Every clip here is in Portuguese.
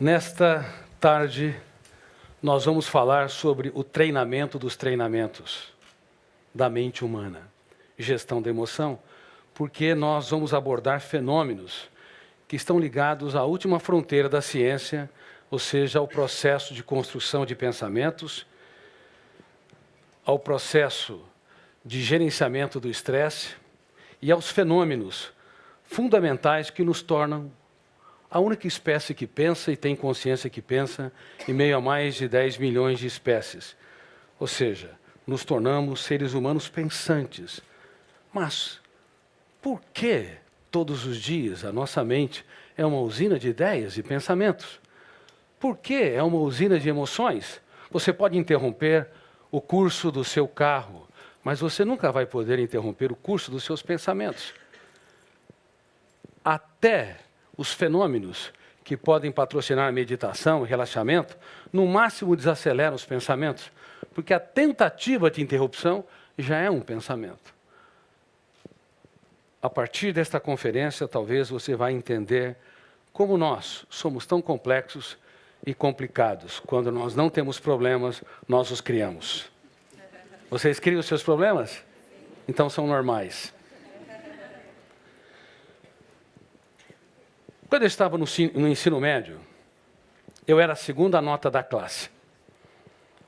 Nesta tarde, nós vamos falar sobre o treinamento dos treinamentos da mente humana, gestão da emoção, porque nós vamos abordar fenômenos que estão ligados à última fronteira da ciência, ou seja, ao processo de construção de pensamentos, ao processo de gerenciamento do estresse e aos fenômenos fundamentais que nos tornam a única espécie que pensa e tem consciência que pensa em meio a mais de 10 milhões de espécies. Ou seja, nos tornamos seres humanos pensantes. Mas por que todos os dias a nossa mente é uma usina de ideias e pensamentos? Por que é uma usina de emoções? Você pode interromper o curso do seu carro, mas você nunca vai poder interromper o curso dos seus pensamentos. Até os fenômenos que podem patrocinar a meditação e relaxamento, no máximo desaceleram os pensamentos, porque a tentativa de interrupção já é um pensamento. A partir desta conferência, talvez você vai entender como nós somos tão complexos e complicados. Quando nós não temos problemas, nós os criamos. Vocês criam os seus problemas? Então são normais. Quando eu estava no, no ensino médio, eu era a segunda nota da classe.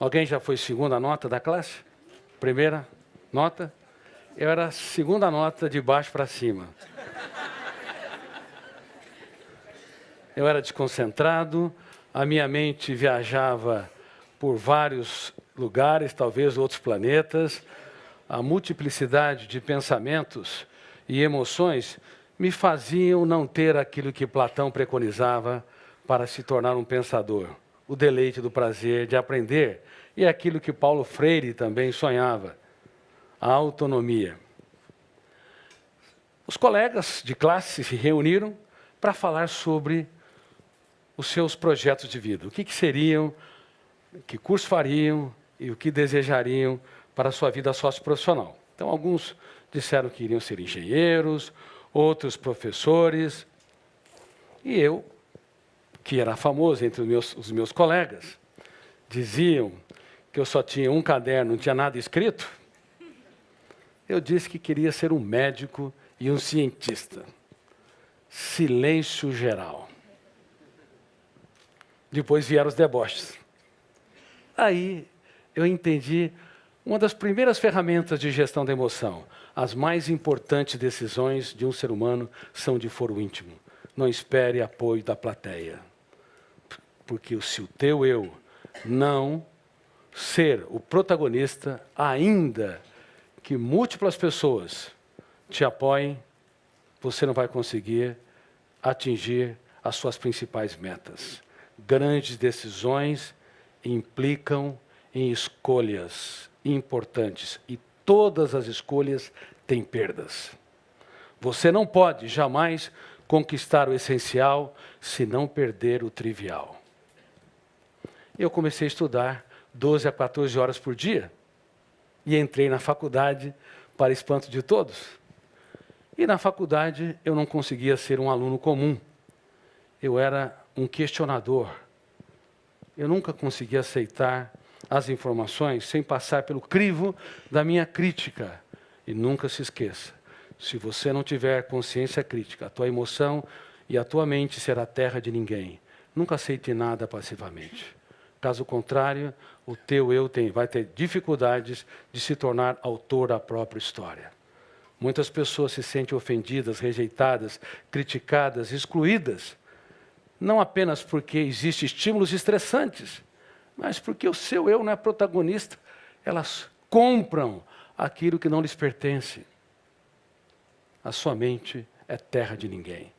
Alguém já foi segunda nota da classe? Primeira nota? Eu era a segunda nota de baixo para cima. Eu era desconcentrado, a minha mente viajava por vários lugares, talvez outros planetas. A multiplicidade de pensamentos e emoções me faziam não ter aquilo que Platão preconizava para se tornar um pensador, o deleite do prazer de aprender, e aquilo que Paulo Freire também sonhava, a autonomia. Os colegas de classe se reuniram para falar sobre os seus projetos de vida, o que, que seriam, que curso fariam e o que desejariam para a sua vida socioprofissional. Então, alguns disseram que iriam ser engenheiros, outros professores. E eu, que era famoso entre os meus, os meus colegas, diziam que eu só tinha um caderno, não tinha nada escrito. Eu disse que queria ser um médico e um cientista. Silêncio geral. Depois vieram os deboches. Aí eu entendi uma das primeiras ferramentas de gestão da emoção, as mais importantes decisões de um ser humano são de foro íntimo. Não espere apoio da plateia. Porque se o teu eu não ser o protagonista, ainda que múltiplas pessoas te apoiem, você não vai conseguir atingir as suas principais metas. Grandes decisões implicam em escolhas importantes e todas as escolhas têm perdas. Você não pode jamais conquistar o essencial se não perder o trivial. Eu comecei a estudar 12 a 14 horas por dia e entrei na faculdade para espanto de todos. E na faculdade eu não conseguia ser um aluno comum. Eu era um questionador. Eu nunca conseguia aceitar as informações sem passar pelo crivo da minha crítica. E nunca se esqueça, se você não tiver consciência crítica, a tua emoção e a tua mente será terra de ninguém. Nunca aceite nada passivamente. Caso contrário, o teu eu tem, vai ter dificuldades de se tornar autor da própria história. Muitas pessoas se sentem ofendidas, rejeitadas, criticadas, excluídas, não apenas porque existem estímulos estressantes, mas porque o seu eu não é protagonista, elas compram aquilo que não lhes pertence. A sua mente é terra de ninguém.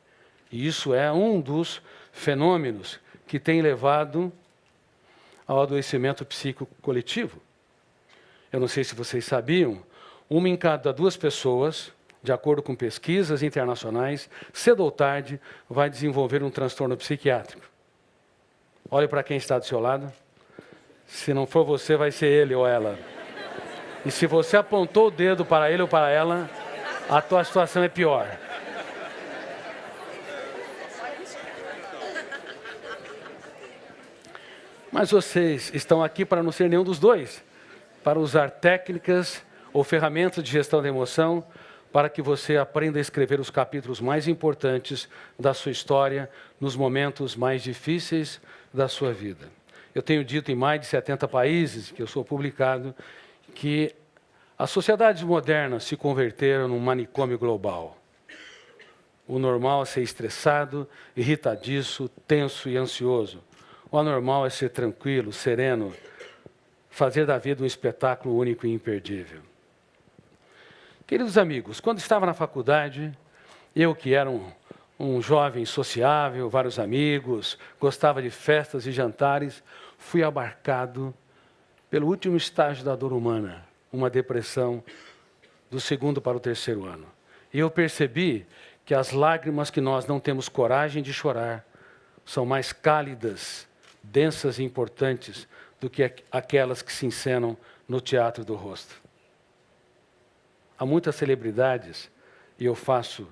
E isso é um dos fenômenos que tem levado ao adoecimento psíquico coletivo. Eu não sei se vocês sabiam, uma em cada duas pessoas, de acordo com pesquisas internacionais, cedo ou tarde vai desenvolver um transtorno psiquiátrico. Olhe para quem está do seu lado. Se não for você, vai ser ele ou ela. E se você apontou o dedo para ele ou para ela, a tua situação é pior. Mas vocês estão aqui para não ser nenhum dos dois, para usar técnicas ou ferramentas de gestão da emoção para que você aprenda a escrever os capítulos mais importantes da sua história nos momentos mais difíceis da sua vida. Eu tenho dito em mais de 70 países que eu sou publicado que as sociedades modernas se converteram num manicômio global. O normal é ser estressado, irritadiço, tenso e ansioso. O anormal é ser tranquilo, sereno, fazer da vida um espetáculo único e imperdível. Queridos amigos, quando estava na faculdade, eu que era um, um jovem sociável, vários amigos, gostava de festas e jantares, fui abarcado pelo último estágio da dor humana, uma depressão do segundo para o terceiro ano. E eu percebi que as lágrimas que nós não temos coragem de chorar são mais cálidas, densas e importantes do que aquelas que se encenam no teatro do rosto. Há muitas celebridades, e eu faço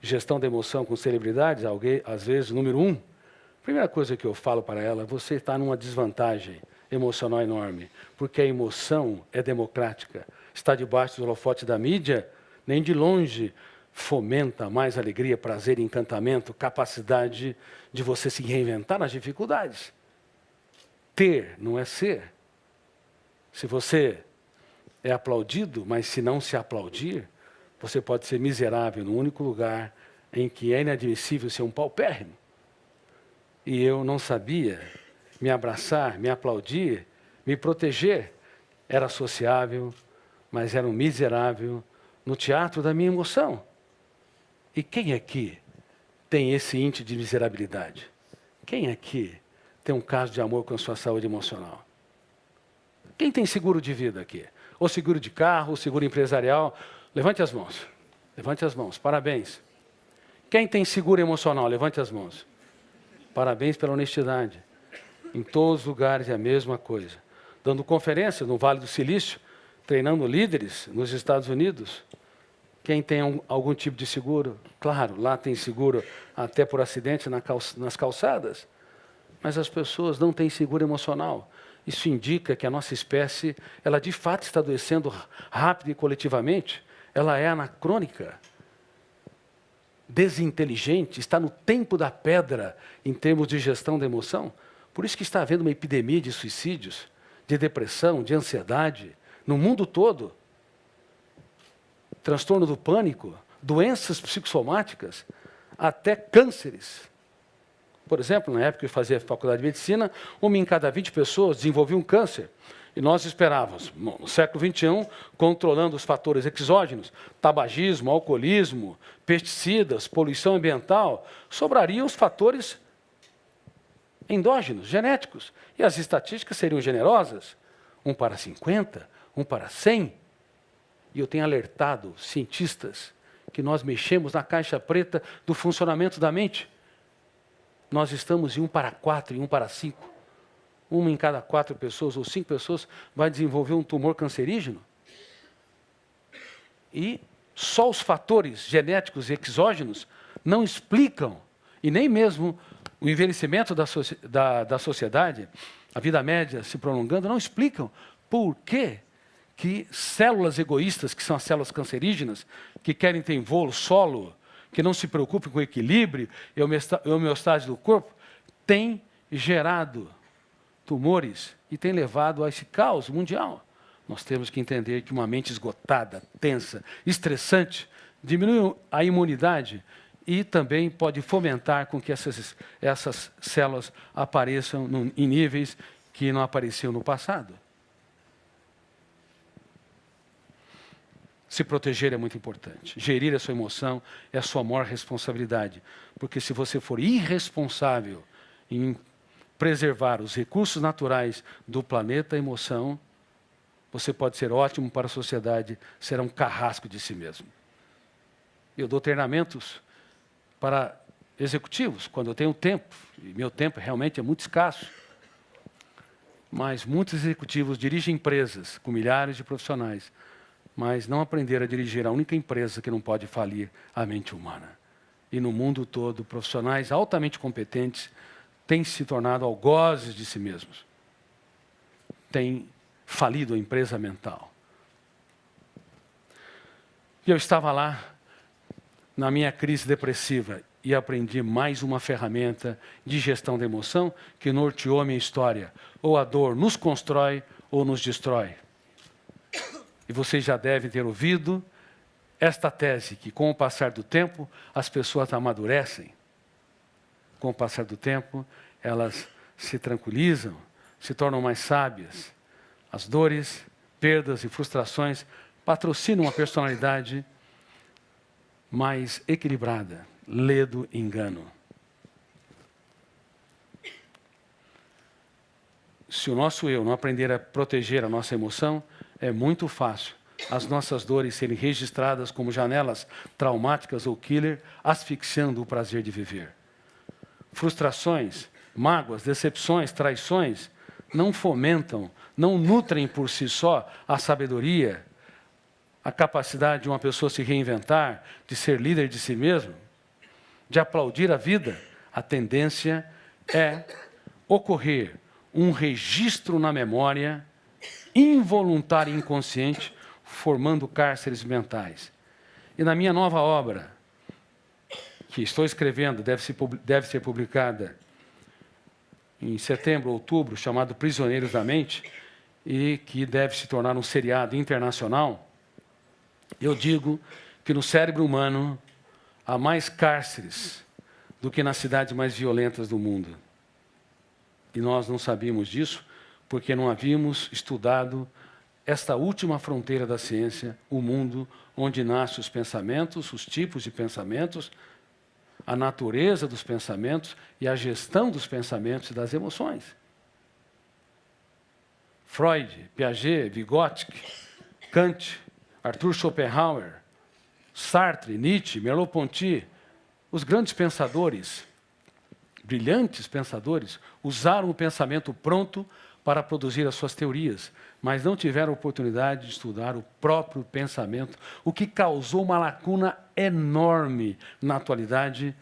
gestão da emoção com celebridades, alguém, às vezes, número um. Primeira coisa que eu falo para ela, você está numa desvantagem emocional enorme, porque a emoção é democrática. Está debaixo do holofote da mídia, nem de longe fomenta mais alegria, prazer, encantamento, capacidade de você se reinventar nas dificuldades. Ter não é ser. Se você é aplaudido, mas se não se aplaudir, você pode ser miserável no único lugar em que é inadmissível ser um paupérrimo. E eu não sabia me abraçar, me aplaudir, me proteger. Era sociável, mas era um miserável no teatro da minha emoção. E quem aqui tem esse índice de miserabilidade? Quem aqui tem um caso de amor com a sua saúde emocional? Quem tem seguro de vida aqui? ou seguro de carro, ou seguro empresarial. Levante as mãos. Levante as mãos. Parabéns. Quem tem seguro emocional? Levante as mãos. Parabéns pela honestidade. Em todos os lugares é a mesma coisa. Dando conferências no Vale do Silício, treinando líderes nos Estados Unidos. Quem tem um, algum tipo de seguro? Claro, lá tem seguro até por acidente na nas calçadas. Mas as pessoas não têm seguro emocional. Isso indica que a nossa espécie, ela de fato está adoecendo rápido e coletivamente. Ela é anacrônica, desinteligente, está no tempo da pedra em termos de gestão da emoção. Por isso que está havendo uma epidemia de suicídios, de depressão, de ansiedade, no mundo todo. Transtorno do pânico, doenças psicossomáticas, até cânceres. Por exemplo, na época que eu fazia faculdade de medicina, uma em cada 20 pessoas desenvolvia um câncer. E nós esperávamos, no século XXI, controlando os fatores exógenos, tabagismo, alcoolismo, pesticidas, poluição ambiental, sobrariam os fatores endógenos, genéticos. E as estatísticas seriam generosas, um para 50, um para 100. E eu tenho alertado cientistas que nós mexemos na caixa preta do funcionamento da mente nós estamos em um para quatro e um para cinco. Uma em cada quatro pessoas ou cinco pessoas vai desenvolver um tumor cancerígeno. E só os fatores genéticos e exógenos não explicam, e nem mesmo o envelhecimento da, da, da sociedade, a vida média se prolongando, não explicam por que, que células egoístas, que são as células cancerígenas, que querem ter voo solo, que não se preocupe com o equilíbrio e a homeostase do corpo, tem gerado tumores e tem levado a esse caos mundial. Nós temos que entender que uma mente esgotada, tensa, estressante, diminui a imunidade e também pode fomentar com que essas, essas células apareçam no, em níveis que não apareciam no passado. Se proteger é muito importante. Gerir a sua emoção é a sua maior responsabilidade. Porque se você for irresponsável em preservar os recursos naturais do planeta emoção, você pode ser ótimo para a sociedade, será um carrasco de si mesmo. Eu dou treinamentos para executivos, quando eu tenho tempo, e meu tempo realmente é muito escasso. Mas muitos executivos dirigem empresas com milhares de profissionais mas não aprender a dirigir a única empresa que não pode falir a mente humana. E no mundo todo, profissionais altamente competentes têm se tornado algozes de si mesmos. tem falido a empresa mental. E eu estava lá, na minha crise depressiva, e aprendi mais uma ferramenta de gestão da emoção que norteou a minha história. Ou a dor nos constrói ou nos destrói. E vocês já devem ter ouvido esta tese, que com o passar do tempo as pessoas amadurecem. Com o passar do tempo, elas se tranquilizam, se tornam mais sábias. As dores, perdas e frustrações patrocinam uma personalidade mais equilibrada, ledo engano. Se o nosso eu não aprender a proteger a nossa emoção, é muito fácil as nossas dores serem registradas como janelas traumáticas ou killer, asfixiando o prazer de viver. Frustrações, mágoas, decepções, traições não fomentam, não nutrem por si só a sabedoria, a capacidade de uma pessoa se reinventar, de ser líder de si mesmo, de aplaudir a vida. A tendência é ocorrer um registro na memória involuntário e inconsciente, formando cárceres mentais. E na minha nova obra, que estou escrevendo, deve ser, deve ser publicada em setembro, outubro, chamado Prisioneiros da Mente, e que deve se tornar um seriado internacional, eu digo que no cérebro humano há mais cárceres do que nas cidades mais violentas do mundo. E nós não sabíamos disso porque não havíamos estudado esta última fronteira da ciência, o mundo onde nascem os pensamentos, os tipos de pensamentos, a natureza dos pensamentos e a gestão dos pensamentos e das emoções. Freud, Piaget, Vygotsky, Kant, Arthur Schopenhauer, Sartre, Nietzsche, Merleau-Ponty, os grandes pensadores, brilhantes pensadores, usaram o pensamento pronto para produzir as suas teorias, mas não tiveram oportunidade de estudar o próprio pensamento, o que causou uma lacuna enorme na atualidade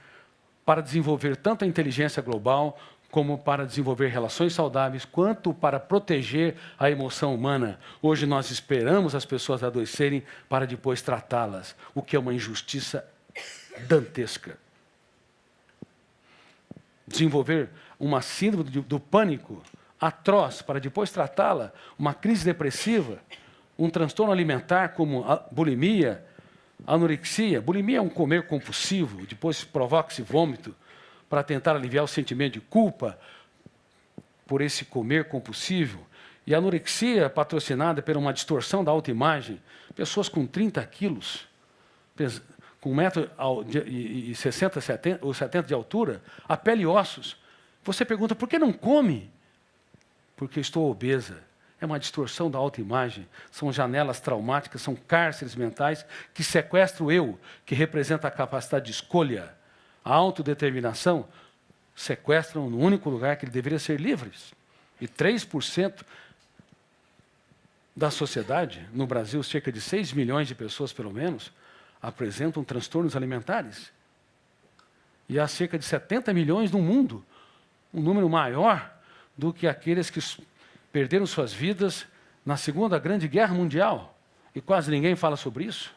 para desenvolver tanto a inteligência global como para desenvolver relações saudáveis, quanto para proteger a emoção humana. Hoje nós esperamos as pessoas adoecerem para depois tratá-las, o que é uma injustiça dantesca. Desenvolver uma síndrome do pânico atroz para depois tratá-la, uma crise depressiva, um transtorno alimentar como bulimia, anorexia. Bulimia é um comer compulsivo, depois provoca-se vômito para tentar aliviar o sentimento de culpa por esse comer compulsivo. E a anorexia patrocinada por uma distorção da autoimagem, pessoas com 30 quilos, com 1,60m 70, ou 70 de altura, a pele e ossos. Você pergunta, por que não come? Porque estou obesa. É uma distorção da autoimagem, são janelas traumáticas, são cárceres mentais que sequestram o eu, que representa a capacidade de escolha, a autodeterminação, sequestram no único lugar que ele deveria ser livre. E 3% da sociedade, no Brasil, cerca de 6 milhões de pessoas, pelo menos, apresentam transtornos alimentares. E há cerca de 70 milhões no mundo, um número maior do que aqueles que perderam suas vidas na Segunda Grande Guerra Mundial. E quase ninguém fala sobre isso.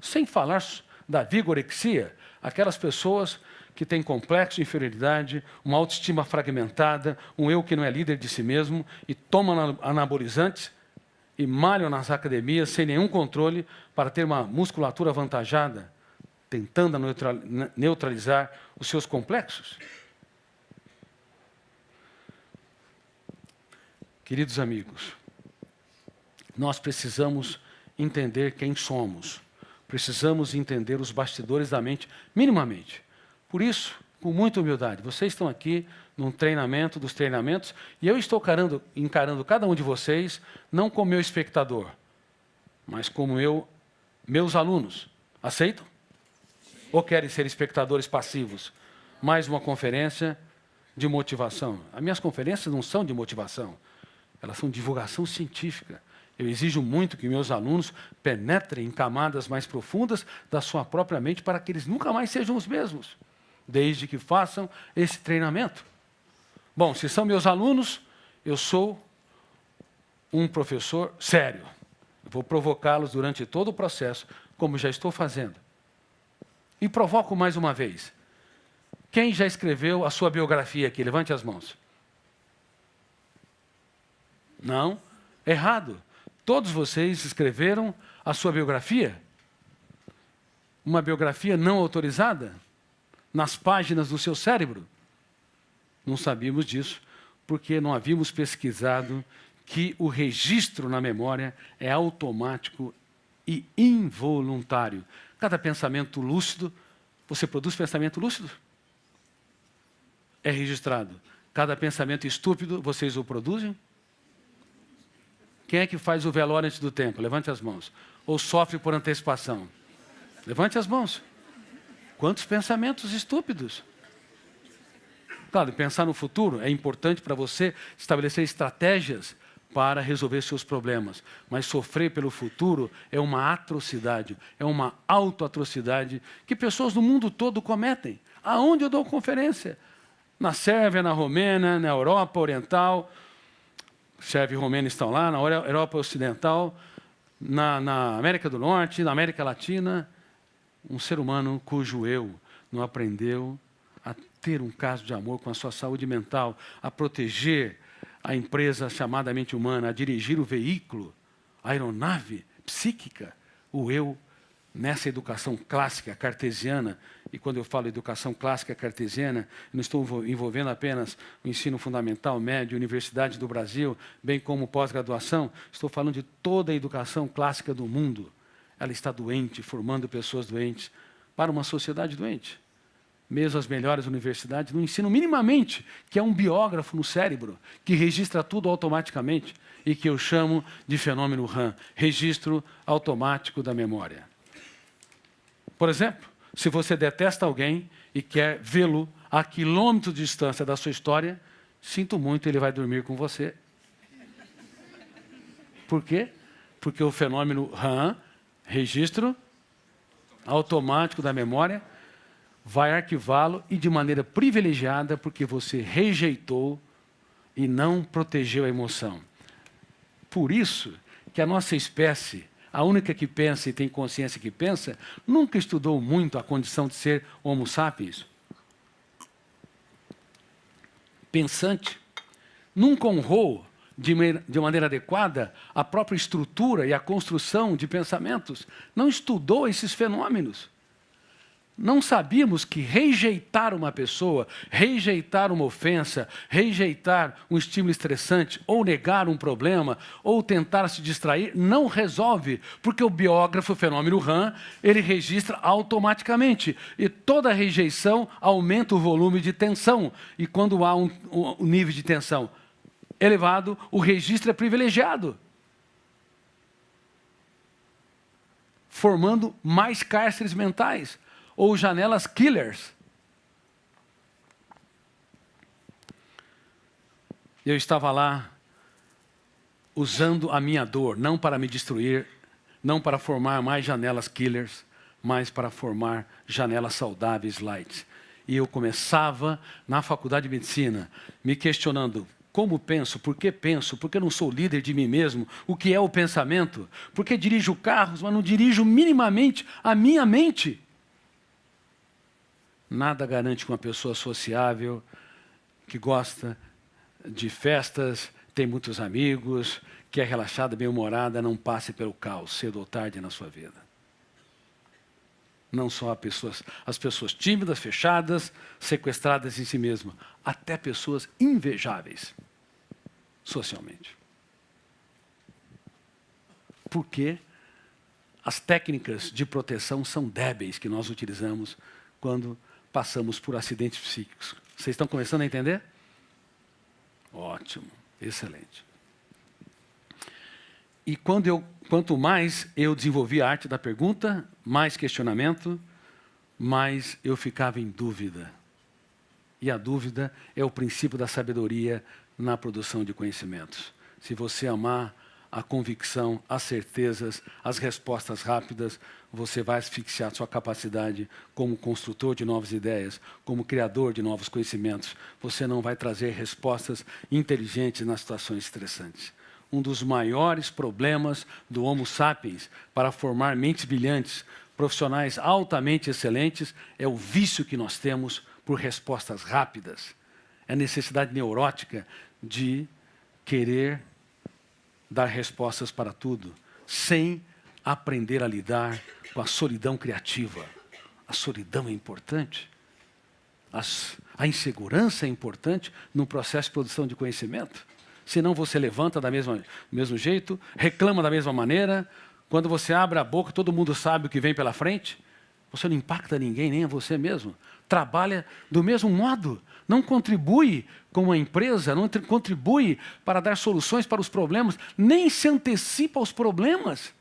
Sem falar da vigorexia, aquelas pessoas que têm complexo de inferioridade, uma autoestima fragmentada, um eu que não é líder de si mesmo e tomam anabolizantes e malham nas academias sem nenhum controle para ter uma musculatura avantajada, tentando neutralizar os seus complexos. Queridos amigos, nós precisamos entender quem somos. Precisamos entender os bastidores da mente, minimamente. Por isso, com muita humildade, vocês estão aqui num treinamento dos treinamentos e eu estou encarando, encarando cada um de vocês não como meu espectador, mas como eu, meus alunos. Aceitam? Ou querem ser espectadores passivos? Mais uma conferência de motivação. As minhas conferências não são de motivação elas são divulgação científica. Eu exijo muito que meus alunos penetrem em camadas mais profundas da sua própria mente para que eles nunca mais sejam os mesmos, desde que façam esse treinamento. Bom, se são meus alunos, eu sou um professor sério. vou provocá-los durante todo o processo, como já estou fazendo. E provoco mais uma vez. Quem já escreveu a sua biografia aqui? Levante as mãos. Não? Errado. Todos vocês escreveram a sua biografia? Uma biografia não autorizada? Nas páginas do seu cérebro? Não sabíamos disso, porque não havíamos pesquisado que o registro na memória é automático e involuntário. Cada pensamento lúcido, você produz pensamento lúcido? É registrado. Cada pensamento estúpido, vocês o produzem? Quem é que faz o velório antes do tempo? Levante as mãos. Ou sofre por antecipação? Levante as mãos. Quantos pensamentos estúpidos? Claro, pensar no futuro é importante para você estabelecer estratégias para resolver seus problemas. Mas sofrer pelo futuro é uma atrocidade, é uma autoatrocidade que pessoas do mundo todo cometem. Aonde eu dou conferência? Na Sérvia, na Romênia, na Europa Oriental, Sérvia e estão lá, na Europa Ocidental, na, na América do Norte, na América Latina, um ser humano cujo eu não aprendeu a ter um caso de amor com a sua saúde mental, a proteger a empresa chamada mente humana, a dirigir o veículo, a aeronave psíquica, o eu, nessa educação clássica cartesiana, e quando eu falo educação clássica cartesiana, não estou envolvendo apenas o ensino fundamental, médio, universidade do Brasil, bem como pós-graduação, estou falando de toda a educação clássica do mundo. Ela está doente, formando pessoas doentes para uma sociedade doente mesmo as melhores universidades, não ensinam minimamente que é um biógrafo no cérebro, que registra tudo automaticamente e que eu chamo de fenômeno RAM, registro automático da memória. Por exemplo, se você detesta alguém e quer vê-lo a quilômetros de distância da sua história, sinto muito, ele vai dormir com você. Por quê? Porque o fenômeno RAM, registro automático da memória, vai arquivá-lo e de maneira privilegiada porque você rejeitou e não protegeu a emoção. Por isso que a nossa espécie, a única que pensa e tem consciência que pensa, nunca estudou muito a condição de ser homo sapiens. Pensante. Nunca honrou de, de maneira adequada a própria estrutura e a construção de pensamentos. Não estudou esses fenômenos não sabíamos que rejeitar uma pessoa, rejeitar uma ofensa, rejeitar um estímulo estressante, ou negar um problema, ou tentar se distrair, não resolve, porque o biógrafo, o fenômeno RAM, ele registra automaticamente. E toda rejeição aumenta o volume de tensão. E quando há um, um nível de tensão elevado, o registro é privilegiado. Formando mais cárceres mentais ou janelas killers. Eu estava lá usando a minha dor, não para me destruir, não para formar mais janelas killers, mas para formar janelas saudáveis light. E eu começava na faculdade de medicina, me questionando, como penso? Por que penso? Por que não sou líder de mim mesmo? O que é o pensamento? Por que dirijo carros, mas não dirijo minimamente a minha mente? Nada garante que uma pessoa sociável, que gosta de festas, tem muitos amigos, que é relaxada, bem-humorada, não passe pelo caos, cedo ou tarde na sua vida. Não só pessoas, as pessoas tímidas, fechadas, sequestradas em si mesmas, até pessoas invejáveis socialmente. Porque as técnicas de proteção são débeis que nós utilizamos quando passamos por acidentes psíquicos. Vocês estão começando a entender? Ótimo, excelente. E quando eu, quanto mais eu desenvolvi a arte da pergunta, mais questionamento, mais eu ficava em dúvida. E a dúvida é o princípio da sabedoria na produção de conhecimentos. Se você amar a convicção, as certezas, as respostas rápidas, você vai asfixiar sua capacidade como construtor de novas ideias, como criador de novos conhecimentos. Você não vai trazer respostas inteligentes nas situações estressantes. Um dos maiores problemas do Homo sapiens para formar mentes brilhantes, profissionais altamente excelentes, é o vício que nós temos por respostas rápidas. É a necessidade neurótica de querer dar respostas para tudo, sem aprender a lidar com a solidão criativa. A solidão é importante. As, a insegurança é importante no processo de produção de conhecimento. Senão você levanta da mesma, do mesmo jeito, reclama da mesma maneira. Quando você abre a boca, todo mundo sabe o que vem pela frente. Você não impacta ninguém, nem a você mesmo. Trabalha do mesmo modo. Não contribui como uma empresa, não contribui para dar soluções para os problemas, nem se antecipa aos problemas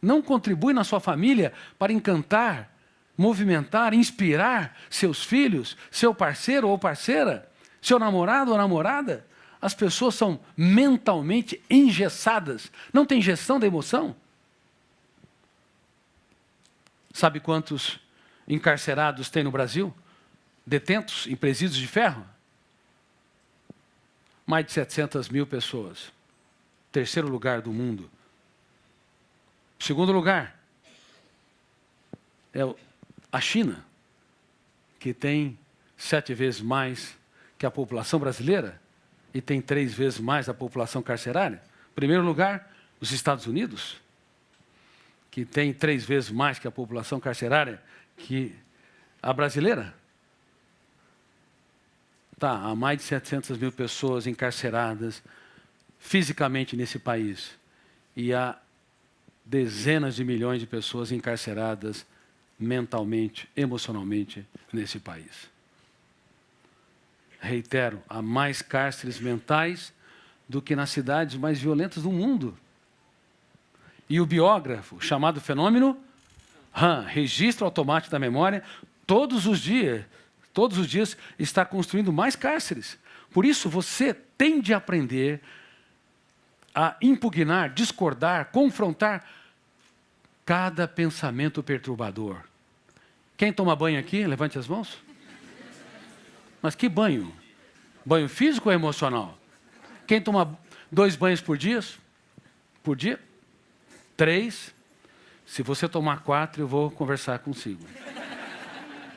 não contribui na sua família para encantar, movimentar, inspirar seus filhos, seu parceiro ou parceira, seu namorado ou namorada, as pessoas são mentalmente engessadas. Não tem gestão da emoção. Sabe quantos encarcerados tem no Brasil? Detentos em presídios de ferro? Mais de 700 mil pessoas. Terceiro lugar do mundo Segundo lugar, é a China, que tem sete vezes mais que a população brasileira e tem três vezes mais a população carcerária. Primeiro lugar, os Estados Unidos, que tem três vezes mais que a população carcerária que a brasileira. Tá, há mais de 700 mil pessoas encarceradas fisicamente nesse país. E há dezenas de milhões de pessoas encarceradas mentalmente, emocionalmente nesse país. Reitero, há mais cárceres mentais do que nas cidades mais violentas do mundo. E o biógrafo, chamado fenômeno RAM, registro automático da memória, todos os dias, todos os dias está construindo mais cárceres. Por isso você tem de aprender a impugnar, discordar, confrontar cada pensamento perturbador. Quem toma banho aqui, levante as mãos. Mas que banho? Banho físico ou emocional? Quem toma dois banhos por dia? Por dia? Três? Se você tomar quatro, eu vou conversar consigo.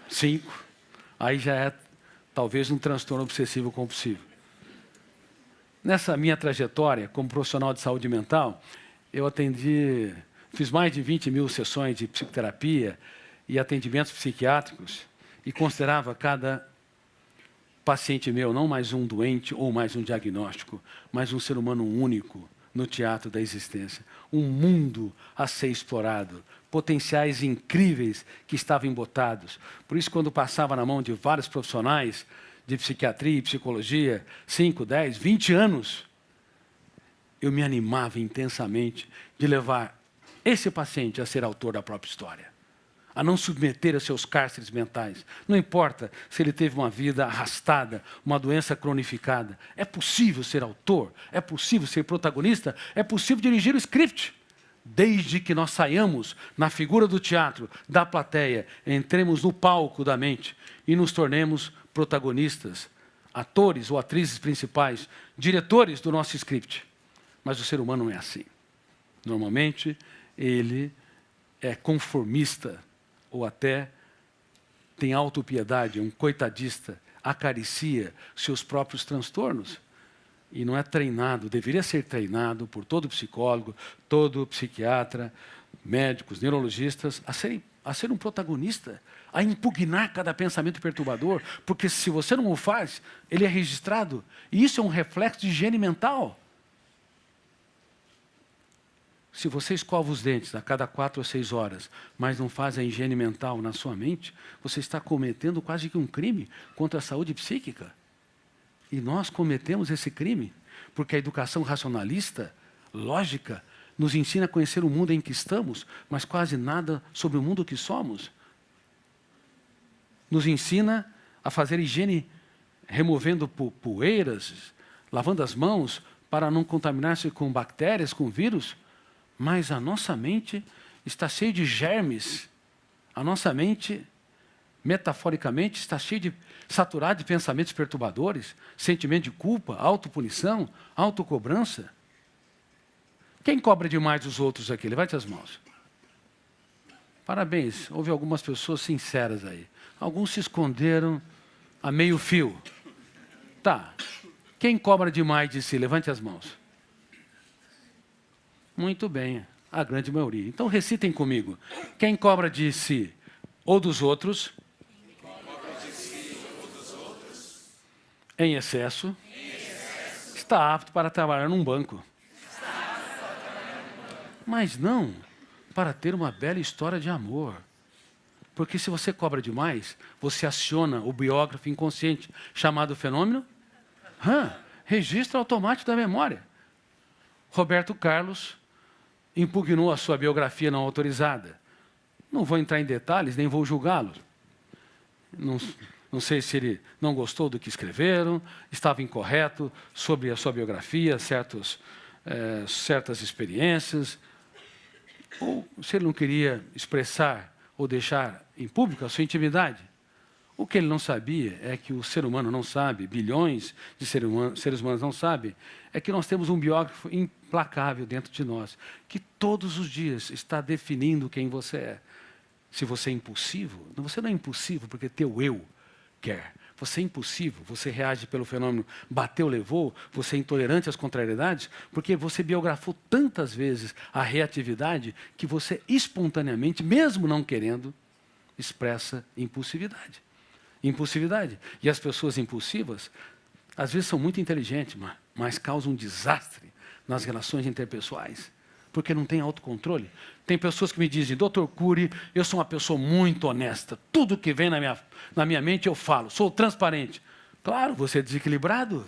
Cinco? Aí já é talvez um transtorno obsessivo compulsivo. Nessa minha trajetória como profissional de saúde mental, eu atendi Fiz mais de 20 mil sessões de psicoterapia e atendimentos psiquiátricos e considerava cada paciente meu não mais um doente ou mais um diagnóstico, mas um ser humano único no teatro da existência. Um mundo a ser explorado, potenciais incríveis que estavam embotados. Por isso, quando passava na mão de vários profissionais de psiquiatria e psicologia, 5, 10, 20 anos, eu me animava intensamente de levar esse paciente a ser autor da própria história, a não submeter a seus cárceres mentais. Não importa se ele teve uma vida arrastada, uma doença cronificada. É possível ser autor, é possível ser protagonista, é possível dirigir o script. Desde que nós saiamos na figura do teatro, da plateia, entremos no palco da mente e nos tornemos protagonistas, atores ou atrizes principais, diretores do nosso script. Mas o ser humano não é assim. Normalmente, ele é conformista ou até tem autopiedade, um coitadista, acaricia seus próprios transtornos e não é treinado, deveria ser treinado por todo psicólogo, todo psiquiatra, médicos, neurologistas, a, serem, a ser um protagonista, a impugnar cada pensamento perturbador, porque se você não o faz, ele é registrado. E isso é um reflexo de higiene mental. Se você escova os dentes a cada quatro ou seis horas, mas não faz a higiene mental na sua mente, você está cometendo quase que um crime contra a saúde psíquica. E nós cometemos esse crime porque a educação racionalista, lógica, nos ensina a conhecer o mundo em que estamos, mas quase nada sobre o mundo que somos. Nos ensina a fazer higiene removendo poeiras, lavando as mãos, para não contaminar-se com bactérias, com vírus, mas a nossa mente está cheia de germes. A nossa mente, metaforicamente, está cheia de saturada de pensamentos perturbadores, sentimento de culpa, autopunição, autocobrança. Quem cobra demais os outros aqui? Levante as mãos. Parabéns, houve algumas pessoas sinceras aí. Alguns se esconderam a meio fio. Tá, quem cobra demais de si? Levante as mãos. Muito bem, a grande maioria. Então recitem comigo. Quem cobra de si ou dos outros, em, excesso, está apto para trabalhar num banco. Mas não para ter uma bela história de amor. Porque se você cobra demais, você aciona o biógrafo inconsciente, chamado fenômeno Hã? Registro automático da memória. Roberto Carlos impugnou a sua biografia não autorizada. Não vou entrar em detalhes, nem vou julgá-lo. Não, não sei se ele não gostou do que escreveram, estava incorreto sobre a sua biografia, certos, é, certas experiências, ou se ele não queria expressar ou deixar em público a sua intimidade. O que ele não sabia é que o ser humano não sabe, bilhões de seres humanos não sabem, é que nós temos um biógrafo implacável dentro de nós, que todos os dias está definindo quem você é. Se você é impulsivo, você não é impulsivo porque teu eu quer. Você é impulsivo, você reage pelo fenômeno bateu, levou, você é intolerante às contrariedades, porque você biografou tantas vezes a reatividade que você espontaneamente, mesmo não querendo, expressa impulsividade impulsividade. E as pessoas impulsivas, às vezes são muito inteligentes, mas, causam um desastre nas relações interpessoais, porque não tem autocontrole. Tem pessoas que me dizem, doutor Cury, eu sou uma pessoa muito honesta, tudo que vem na minha, na minha mente eu falo, sou transparente. Claro, você é desequilibrado.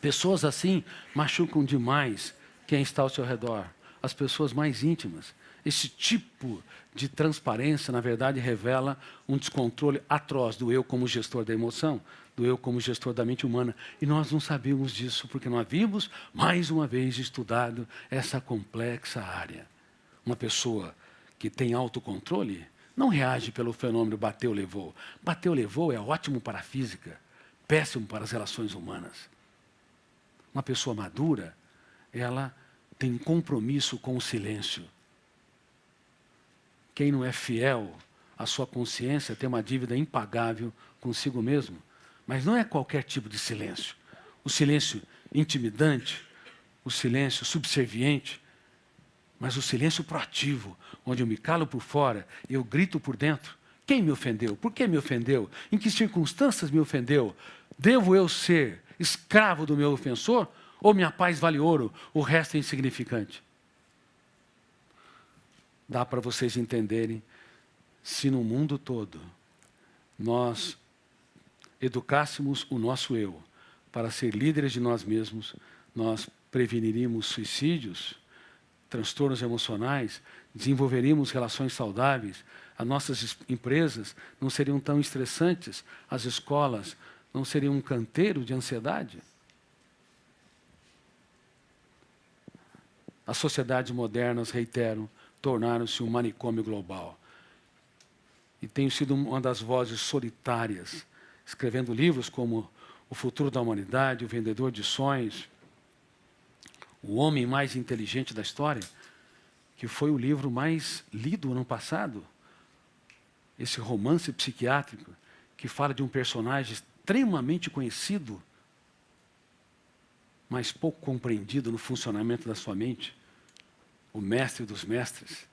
Pessoas assim machucam demais quem está ao seu redor as pessoas mais íntimas. Esse tipo de transparência, na verdade, revela um descontrole atroz do eu como gestor da emoção, do eu como gestor da mente humana. E nós não sabíamos disso porque não havíamos, mais uma vez, estudado essa complexa área. Uma pessoa que tem autocontrole não reage pelo fenômeno bateu, levou. Bateu, levou é ótimo para a física, péssimo para as relações humanas. Uma pessoa madura, ela tem compromisso com o silêncio. Quem não é fiel à sua consciência tem uma dívida impagável consigo mesmo. Mas não é qualquer tipo de silêncio. O silêncio intimidante, o silêncio subserviente, mas o silêncio proativo, onde eu me calo por fora eu grito por dentro. Quem me ofendeu? Por que me ofendeu? Em que circunstâncias me ofendeu? Devo eu ser escravo do meu ofensor ou minha paz vale ouro, o resto é insignificante. Dá para vocês entenderem se no mundo todo nós educássemos o nosso eu para ser líderes de nós mesmos, nós preveniríamos suicídios, transtornos emocionais, desenvolveríamos relações saudáveis, as nossas empresas não seriam tão estressantes, as escolas não seriam um canteiro de ansiedade. As sociedades modernas, reiteram, tornaram-se um manicômio global. E tenho sido uma das vozes solitárias, escrevendo livros como O Futuro da Humanidade, O Vendedor de Sonhos, O Homem Mais Inteligente da História, que foi o livro mais lido ano passado. Esse romance psiquiátrico que fala de um personagem extremamente conhecido, mas pouco compreendido no funcionamento da sua mente o mestre dos mestres,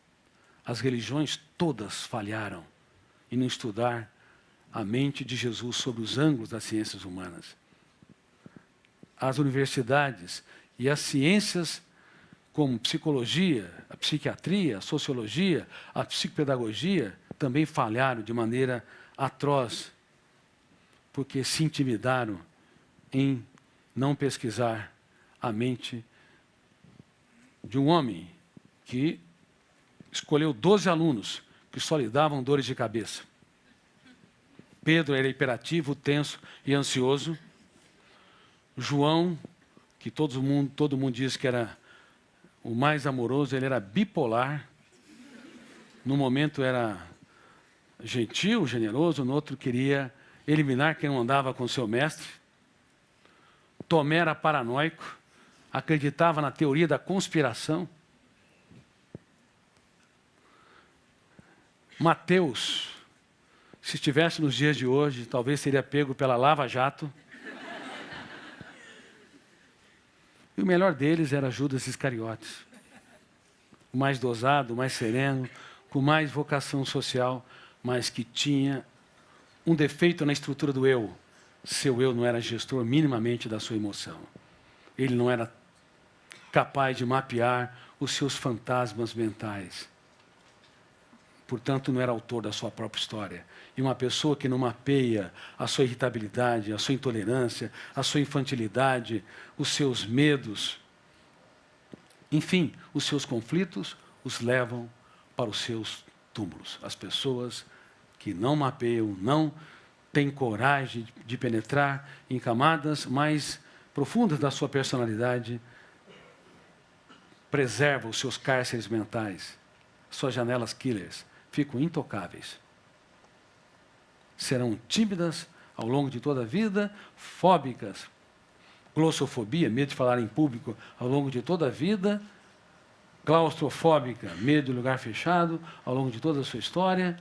as religiões todas falharam em não estudar a mente de Jesus sobre os ângulos das ciências humanas. As universidades e as ciências como psicologia, a psiquiatria, a sociologia, a psicopedagogia, também falharam de maneira atroz, porque se intimidaram em não pesquisar a mente de um homem que escolheu 12 alunos que só lhe davam dores de cabeça. Pedro era hiperativo, tenso e ansioso. João, que todo mundo, todo mundo diz que era o mais amoroso, ele era bipolar. No momento era gentil, generoso, no outro queria eliminar quem não andava com seu mestre. Tomé era paranoico, acreditava na teoria da conspiração. Mateus, se estivesse nos dias de hoje, talvez seria pego pela Lava Jato. E o melhor deles era Judas Iscariotes. O mais dosado, o mais sereno, com mais vocação social, mas que tinha um defeito na estrutura do eu. Seu eu não era gestor minimamente da sua emoção. Ele não era capaz de mapear os seus fantasmas mentais portanto, não era autor da sua própria história. E uma pessoa que não mapeia a sua irritabilidade, a sua intolerância, a sua infantilidade, os seus medos, enfim, os seus conflitos, os levam para os seus túmulos. As pessoas que não mapeiam, não têm coragem de penetrar em camadas mais profundas da sua personalidade, preservam os seus cárceres mentais, suas janelas killers, ficam intocáveis. Serão tímidas ao longo de toda a vida, fóbicas, glossofobia, medo de falar em público ao longo de toda a vida, claustrofóbica, medo de lugar fechado ao longo de toda a sua história,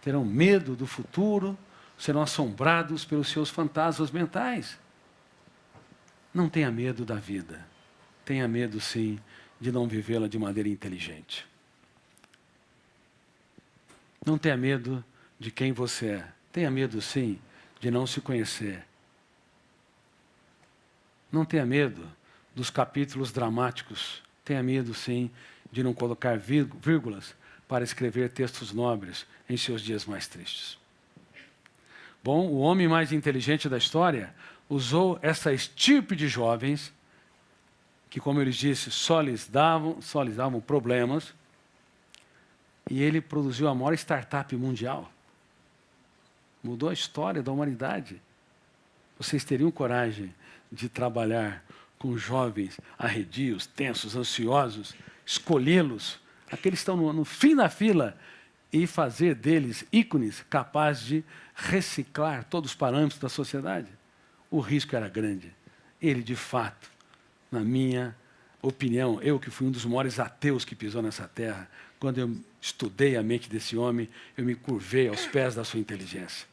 terão medo do futuro, serão assombrados pelos seus fantasmas mentais. Não tenha medo da vida. Tenha medo, sim, de não vivê-la de maneira inteligente. Não tenha medo de quem você é. Tenha medo, sim, de não se conhecer. Não tenha medo dos capítulos dramáticos. Tenha medo, sim, de não colocar vírgulas para escrever textos nobres em seus dias mais tristes. Bom, o homem mais inteligente da história usou essa estirpe de jovens que, como ele disse, só lhes davam, só lhes davam problemas, e ele produziu a maior startup mundial. Mudou a história da humanidade. Vocês teriam coragem de trabalhar com jovens arredios, tensos, ansiosos, escolhê-los, aqueles que estão no, no fim da fila, e fazer deles ícones capazes de reciclar todos os parâmetros da sociedade? O risco era grande. Ele, de fato, na minha opinião, eu que fui um dos maiores ateus que pisou nessa terra, quando eu estudei a mente desse homem, eu me curvei aos pés da sua inteligência.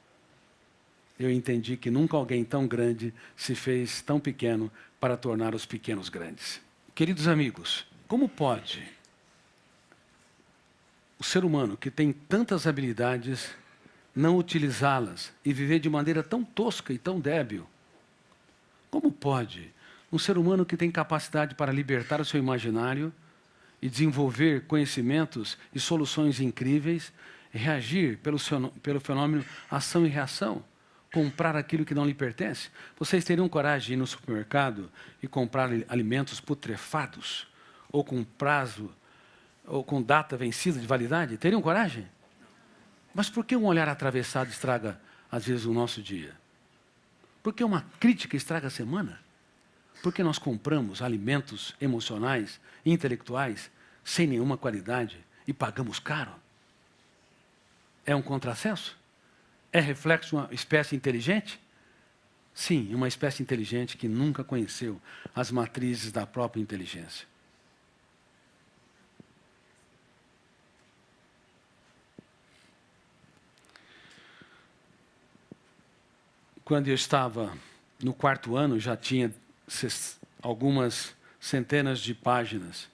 Eu entendi que nunca alguém tão grande se fez tão pequeno para tornar os pequenos grandes. Queridos amigos, como pode o ser humano que tem tantas habilidades não utilizá-las e viver de maneira tão tosca e tão débil? Como pode um ser humano que tem capacidade para libertar o seu imaginário e desenvolver conhecimentos e soluções incríveis, reagir pelo, seu, pelo fenômeno ação e reação, comprar aquilo que não lhe pertence. Vocês teriam coragem de ir no supermercado e comprar alimentos putrefados, ou com prazo, ou com data vencida de validade? Teriam coragem? Mas por que um olhar atravessado estraga, às vezes, o nosso dia? Por que uma crítica estraga a semana? Porque nós compramos alimentos emocionais, intelectuais, sem nenhuma qualidade e pagamos caro? É um contrassenso? É reflexo de uma espécie inteligente? Sim, uma espécie inteligente que nunca conheceu as matrizes da própria inteligência. Quando eu estava no quarto ano, já tinha algumas centenas de páginas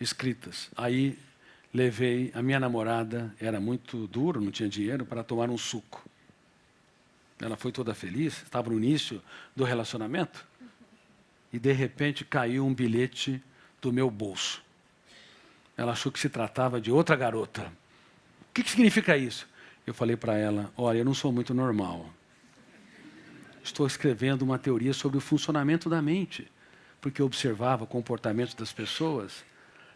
escritas. Aí levei a minha namorada, era muito duro, não tinha dinheiro, para tomar um suco. Ela foi toda feliz, estava no início do relacionamento, e de repente caiu um bilhete do meu bolso. Ela achou que se tratava de outra garota. O que, que significa isso? Eu falei para ela: Olha, eu não sou muito normal estou escrevendo uma teoria sobre o funcionamento da mente, porque eu observava o comportamento das pessoas,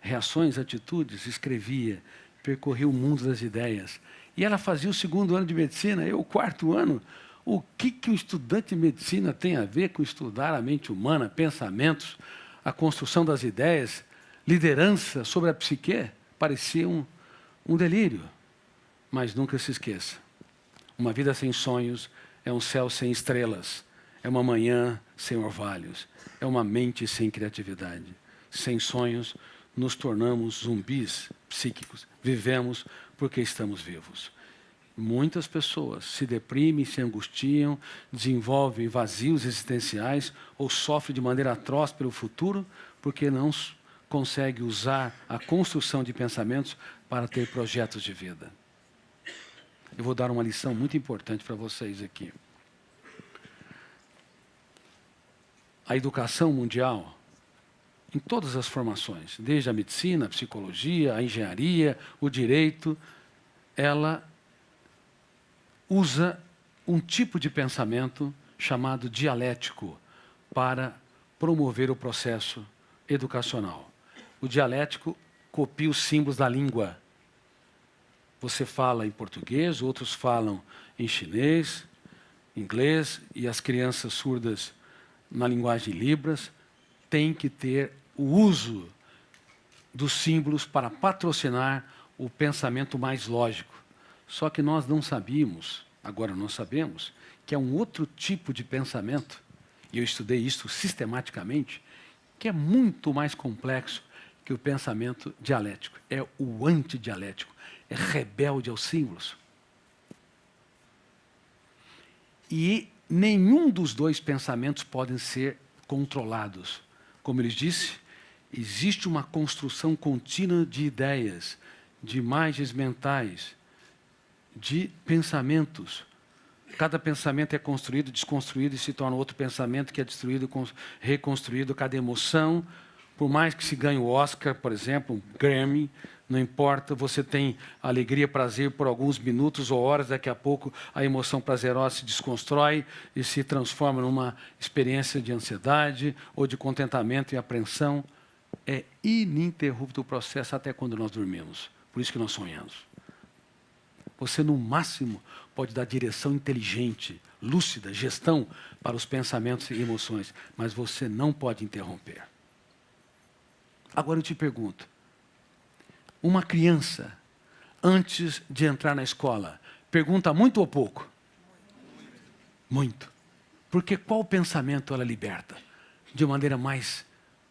reações, atitudes, escrevia percorri o mundo das ideias. E ela fazia o segundo ano de medicina, eu o quarto ano. O que, que o estudante de medicina tem a ver com estudar a mente humana, pensamentos, a construção das ideias, liderança sobre a psique? Parecia um, um delírio. Mas nunca se esqueça: uma vida sem sonhos é um céu sem estrelas, é uma manhã sem orvalhos, é uma mente sem criatividade. Sem sonhos, nos tornamos zumbis psíquicos. Vivemos porque estamos vivos. Muitas pessoas se deprimem, se angustiam, desenvolvem vazios existenciais ou sofrem de maneira atroz pelo futuro porque não conseguem usar a construção de pensamentos para ter projetos de vida. Eu vou dar uma lição muito importante para vocês aqui. A educação mundial, em todas as formações, desde a medicina, a psicologia, a engenharia, o direito, ela usa um tipo de pensamento chamado dialético para promover o processo educacional. O dialético copia os símbolos da língua. Você fala em português, outros falam em chinês, inglês, e as crianças surdas na linguagem Libras têm que ter o uso dos símbolos para patrocinar o pensamento mais lógico. Só que nós não sabíamos, agora nós sabemos, que é um outro tipo de pensamento, e eu estudei isso sistematicamente, que é muito mais complexo que o pensamento dialético. É o antidialético, é rebelde aos símbolos. E nenhum dos dois pensamentos podem ser controlados. Como ele disse, existe uma construção contínua de ideias, de imagens mentais, de pensamentos. Cada pensamento é construído, desconstruído e se torna outro pensamento que é destruído, reconstruído. Cada emoção, por mais que se ganhe o Oscar, por exemplo, um Grammy, não importa, você tem alegria, prazer por alguns minutos ou horas, daqui a pouco a emoção prazerosa se desconstrói e se transforma numa experiência de ansiedade ou de contentamento e apreensão. É ininterrupto o processo até quando nós dormimos. Por isso que nós sonhamos. Você, no máximo, pode dar direção inteligente, lúcida, gestão para os pensamentos e emoções, mas você não pode interromper. Agora eu te pergunto: uma criança, antes de entrar na escola, pergunta muito ou pouco? Muito. Porque qual pensamento ela liberta? De maneira mais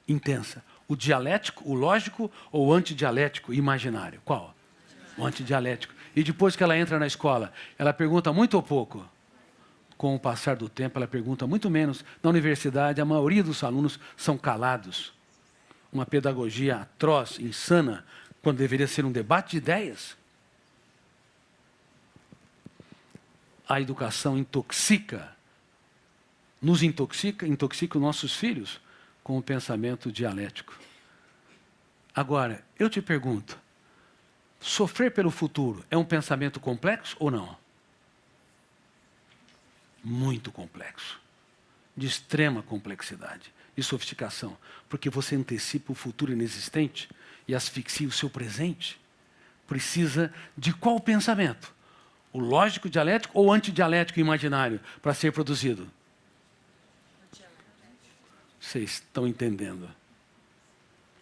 intensa. O dialético, o lógico ou o antidialético imaginário? Qual? O antidialético. E depois que ela entra na escola, ela pergunta muito ou pouco? Com o passar do tempo, ela pergunta muito menos. Na universidade, a maioria dos alunos são calados. Uma pedagogia atroz, insana, quando deveria ser um debate de ideias. A educação intoxica, nos intoxica, intoxica os nossos filhos com o pensamento dialético. Agora, eu te pergunto, sofrer pelo futuro é um pensamento complexo ou não? Muito complexo, de extrema complexidade e sofisticação, porque você antecipa o futuro inexistente e asfixia o seu presente, precisa de qual pensamento? O lógico dialético ou antidialético imaginário para ser produzido? Vocês estão entendendo?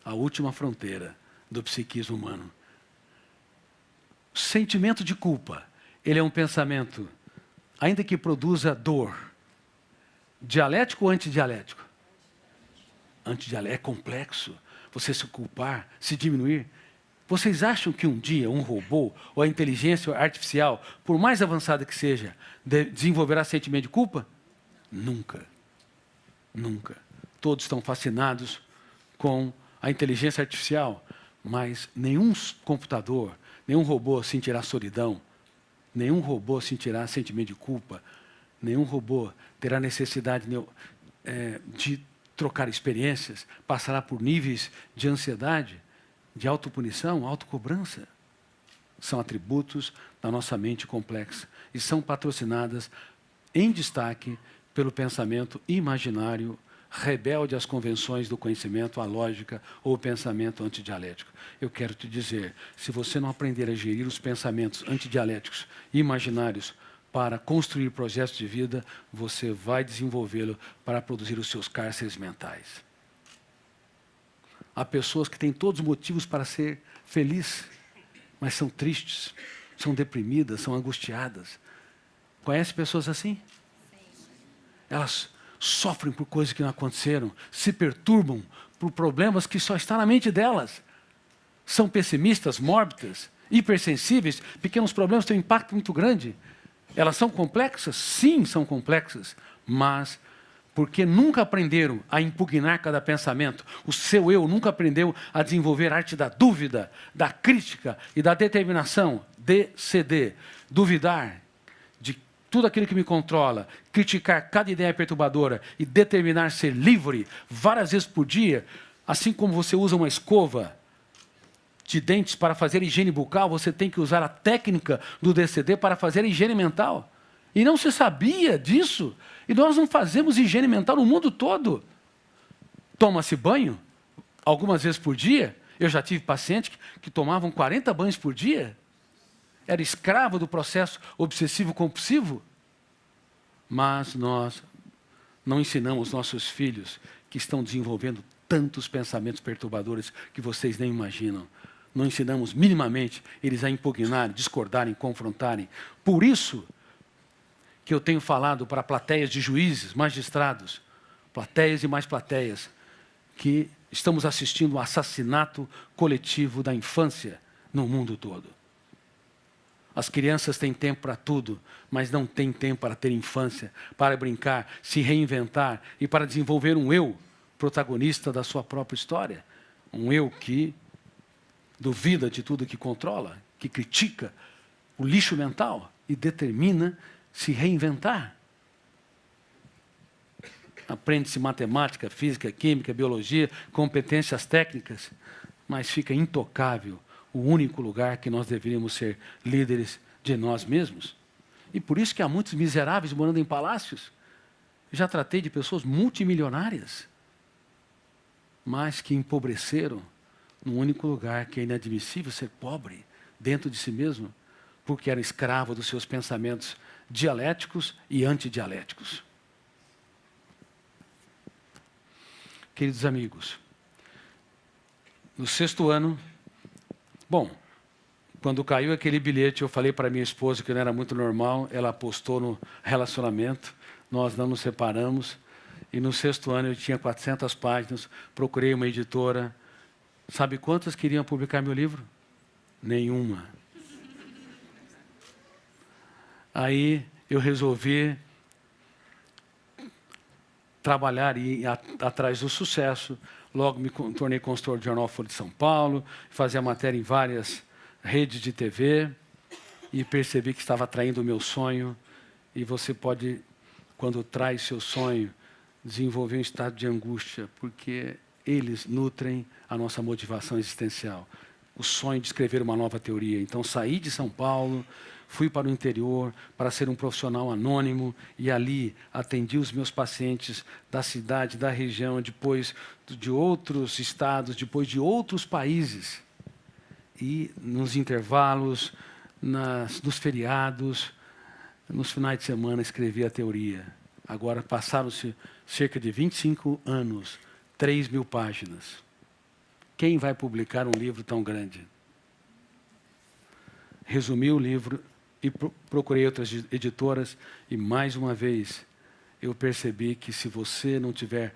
A última fronteira do psiquismo humano. O sentimento de culpa, ele é um pensamento, ainda que produza dor, dialético ou antidialético? Antidialético é complexo você se culpar, se diminuir. Vocês acham que um dia um robô ou a inteligência artificial, por mais avançada que seja, de desenvolverá sentimento de culpa? Nunca. Nunca. Todos estão fascinados com a inteligência artificial, mas nenhum computador, nenhum robô sentirá solidão, nenhum robô sentirá sentimento de culpa, nenhum robô terá necessidade de, é, de trocar experiências, passará por níveis de ansiedade, de autopunição, autocobrança. São atributos da nossa mente complexa e são patrocinadas em destaque pelo pensamento imaginário rebelde às convenções do conhecimento, à lógica ou o pensamento antidialético. Eu quero te dizer, se você não aprender a gerir os pensamentos antidialéticos imaginários para construir projetos de vida, você vai desenvolvê-lo para produzir os seus cárceres mentais. Há pessoas que têm todos os motivos para ser felizes, mas são tristes, são deprimidas, são angustiadas. Conhece pessoas assim? Elas sofrem por coisas que não aconteceram, se perturbam por problemas que só estão na mente delas. São pessimistas, mórbidas, hipersensíveis, pequenos problemas têm um impacto muito grande. Elas são complexas? Sim, são complexas, mas porque nunca aprenderam a impugnar cada pensamento, o seu eu nunca aprendeu a desenvolver a arte da dúvida, da crítica e da determinação, DCD, duvidar, tudo aquilo que me controla, criticar cada ideia perturbadora e determinar ser livre várias vezes por dia, assim como você usa uma escova de dentes para fazer higiene bucal, você tem que usar a técnica do DCD para fazer higiene mental. E não se sabia disso. E nós não fazemos higiene mental no mundo todo. Toma-se banho algumas vezes por dia. Eu já tive pacientes que, que tomavam 40 banhos por dia era escravo do processo obsessivo-compulsivo, mas nós não ensinamos nossos filhos que estão desenvolvendo tantos pensamentos perturbadores que vocês nem imaginam. Não ensinamos minimamente eles a impugnarem, discordarem, confrontarem. Por isso que eu tenho falado para plateias de juízes, magistrados, plateias e mais plateias, que estamos assistindo o assassinato coletivo da infância no mundo todo. As crianças têm tempo para tudo, mas não têm tempo para ter infância, para brincar, se reinventar e para desenvolver um eu protagonista da sua própria história. Um eu que duvida de tudo que controla, que critica o lixo mental e determina se reinventar. Aprende-se matemática, física, química, biologia, competências técnicas, mas fica intocável o único lugar que nós deveríamos ser líderes de nós mesmos. E por isso que há muitos miseráveis morando em palácios. Já tratei de pessoas multimilionárias, mas que empobreceram no único lugar que é inadmissível ser pobre dentro de si mesmo, porque era escravo dos seus pensamentos dialéticos e antidialéticos. Queridos amigos, no sexto ano Bom, quando caiu aquele bilhete, eu falei para minha esposa que não era muito normal, ela apostou no relacionamento, nós não nos separamos, e no sexto ano eu tinha 400 páginas, procurei uma editora. Sabe quantas queriam publicar meu livro? Nenhuma. Aí eu resolvi trabalhar e ir atrás do sucesso, Logo me tornei consultor do Jornal Folha de São Paulo, fazia matéria em várias redes de TV e percebi que estava atraindo o meu sonho. E você pode, quando traz seu sonho, desenvolver um estado de angústia, porque eles nutrem a nossa motivação existencial. O sonho de escrever uma nova teoria. Então, saí de São Paulo, fui para o interior para ser um profissional anônimo e ali atendi os meus pacientes da cidade, da região, depois de outros estados, depois de outros países. E nos intervalos, nas, nos feriados, nos finais de semana escrevi a teoria. Agora passaram-se cerca de 25 anos, 3 mil páginas. Quem vai publicar um livro tão grande? Resumi o livro e procurei outras editoras e mais uma vez eu percebi que se você não tiver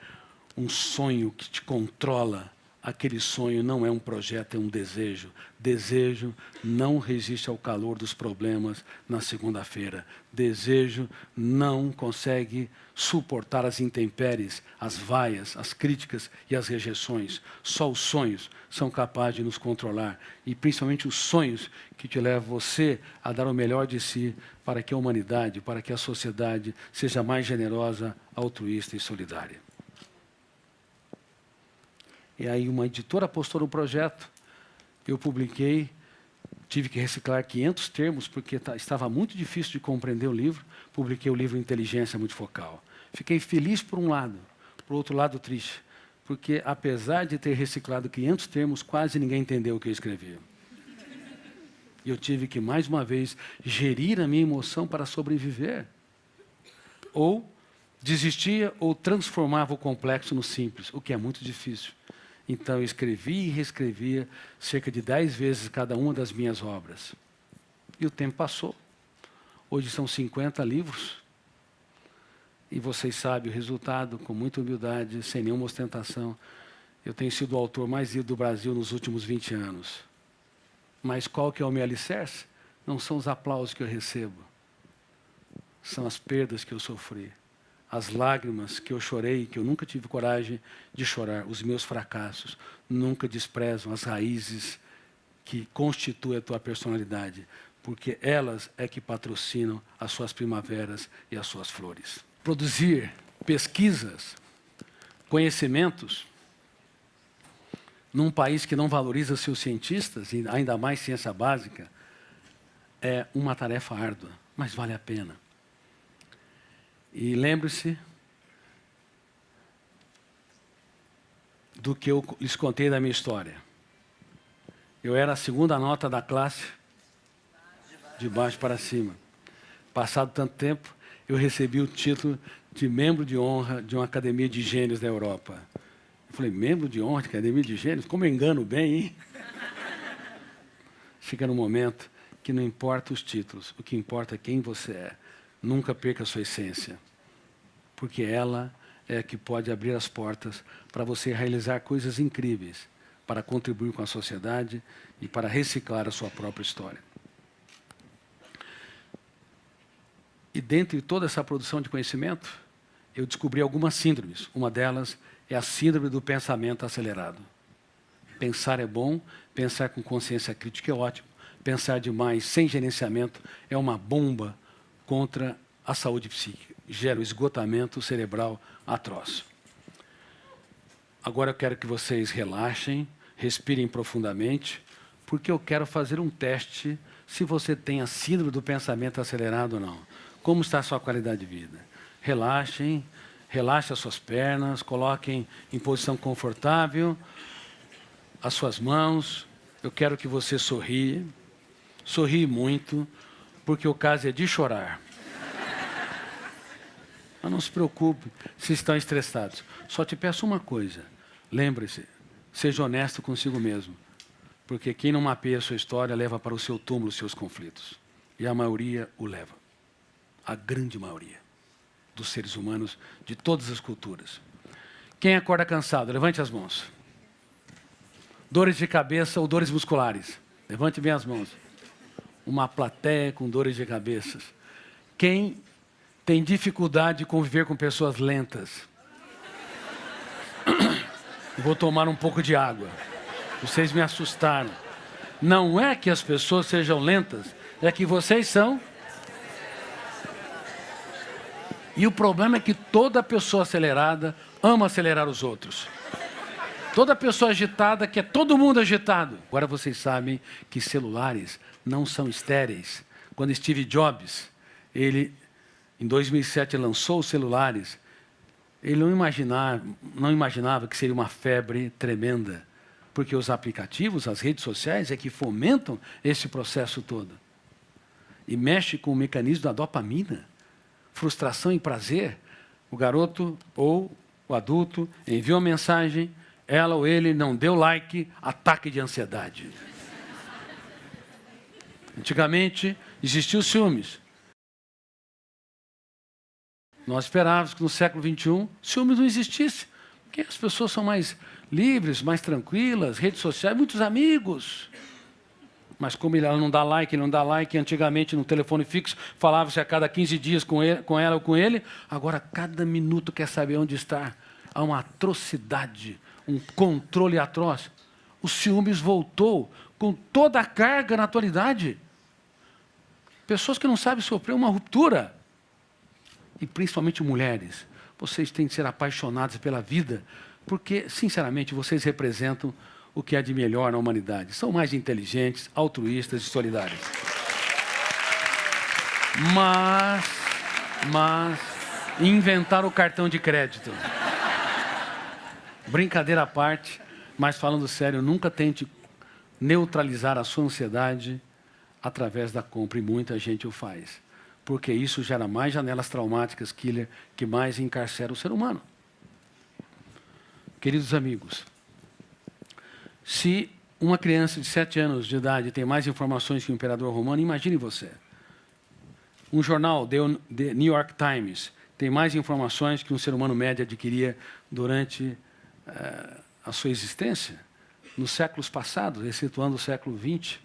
um sonho que te controla, aquele sonho não é um projeto, é um desejo. Desejo não resiste ao calor dos problemas na segunda-feira. Desejo não consegue suportar as intempéries, as vaias, as críticas e as rejeições. Só os sonhos são capazes de nos controlar. E principalmente os sonhos que te levam você a dar o melhor de si para que a humanidade, para que a sociedade seja mais generosa, altruísta e solidária. E aí uma editora postou no projeto, eu publiquei, tive que reciclar 500 termos, porque estava muito difícil de compreender o livro, publiquei o livro Inteligência Multifocal. Fiquei feliz por um lado, por outro lado, triste, porque apesar de ter reciclado 500 termos, quase ninguém entendeu o que eu escrevia. E eu tive que, mais uma vez, gerir a minha emoção para sobreviver. Ou desistia ou transformava o complexo no simples, o que é muito difícil. Então, eu escrevi e reescrevia cerca de dez vezes cada uma das minhas obras. E o tempo passou. Hoje são 50 livros. E vocês sabem o resultado, com muita humildade, sem nenhuma ostentação. Eu tenho sido o autor mais lido do Brasil nos últimos 20 anos. Mas qual que é o meu alicerce? Não são os aplausos que eu recebo. São as perdas que eu sofri as lágrimas que eu chorei, que eu nunca tive coragem de chorar, os meus fracassos, nunca desprezam as raízes que constituem a tua personalidade, porque elas é que patrocinam as suas primaveras e as suas flores. Produzir pesquisas, conhecimentos, num país que não valoriza seus cientistas, e ainda mais ciência básica, é uma tarefa árdua, mas vale a pena. E lembre-se do que eu lhes contei da minha história. Eu era a segunda nota da classe, de baixo para cima. Passado tanto tempo, eu recebi o título de membro de honra de uma academia de gênios da Europa. Eu falei, membro de honra de academia de gênios? Como eu engano bem, hein? Chega no momento que não importa os títulos, o que importa é quem você é. Nunca perca a sua essência, porque ela é que pode abrir as portas para você realizar coisas incríveis, para contribuir com a sociedade e para reciclar a sua própria história. E dentro de toda essa produção de conhecimento, eu descobri algumas síndromes. Uma delas é a síndrome do pensamento acelerado. Pensar é bom, pensar com consciência crítica é ótimo, pensar demais sem gerenciamento é uma bomba contra a saúde psíquica. Gera um esgotamento cerebral atroz. Agora eu quero que vocês relaxem, respirem profundamente, porque eu quero fazer um teste se você tem a síndrome do pensamento acelerado ou não. Como está a sua qualidade de vida? Relaxem, relaxem as suas pernas, coloquem em posição confortável as suas mãos. Eu quero que você sorria, sorrie muito, porque o caso é de chorar. Mas não se preocupe se estão estressados. Só te peço uma coisa. Lembre-se, seja honesto consigo mesmo. Porque quem não mapeia a sua história leva para o seu túmulo os seus conflitos. E a maioria o leva. A grande maioria dos seres humanos de todas as culturas. Quem acorda cansado? Levante as mãos. Dores de cabeça ou dores musculares? Levante bem as mãos. Uma plateia com dores de cabeça. Quem tem dificuldade de conviver com pessoas lentas. Vou tomar um pouco de água. Vocês me assustaram. Não é que as pessoas sejam lentas, é que vocês são. E o problema é que toda pessoa acelerada ama acelerar os outros. Toda pessoa agitada quer todo mundo agitado. Agora vocês sabem que celulares não são estéreis. Quando Steve Jobs, ele em 2007 lançou os celulares, ele não imaginava, não imaginava que seria uma febre tremenda, porque os aplicativos, as redes sociais é que fomentam esse processo todo. E mexe com o mecanismo da dopamina, frustração e prazer. O garoto ou o adulto envia uma mensagem, ela ou ele não deu like, ataque de ansiedade. Antigamente, existiam ciúmes. Nós esperávamos que no século XXI ciúmes não existisse, porque as pessoas são mais livres, mais tranquilas, redes sociais, muitos amigos. Mas como ela não dá like, não dá like, antigamente no telefone fixo falava-se a cada 15 dias com, ele, com ela ou com ele, agora cada minuto quer saber onde está. Há uma atrocidade, um controle atroz. O ciúmes voltou com toda a carga na atualidade. Pessoas que não sabem sofrer uma ruptura e principalmente mulheres, vocês têm que ser apaixonadas pela vida, porque, sinceramente, vocês representam o que há de melhor na humanidade. São mais inteligentes, altruístas e solidários. Mas, mas, inventaram o cartão de crédito. Brincadeira à parte, mas falando sério, nunca tente neutralizar a sua ansiedade através da compra, e muita gente o faz. Porque isso gera mais janelas traumáticas, killer, que mais encarcera o ser humano. Queridos amigos, se uma criança de 7 anos de idade tem mais informações que o imperador romano, imagine você. Um jornal, The New York Times, tem mais informações que um ser humano médio adquiria durante uh, a sua existência, nos séculos passados, excetuando o século XX.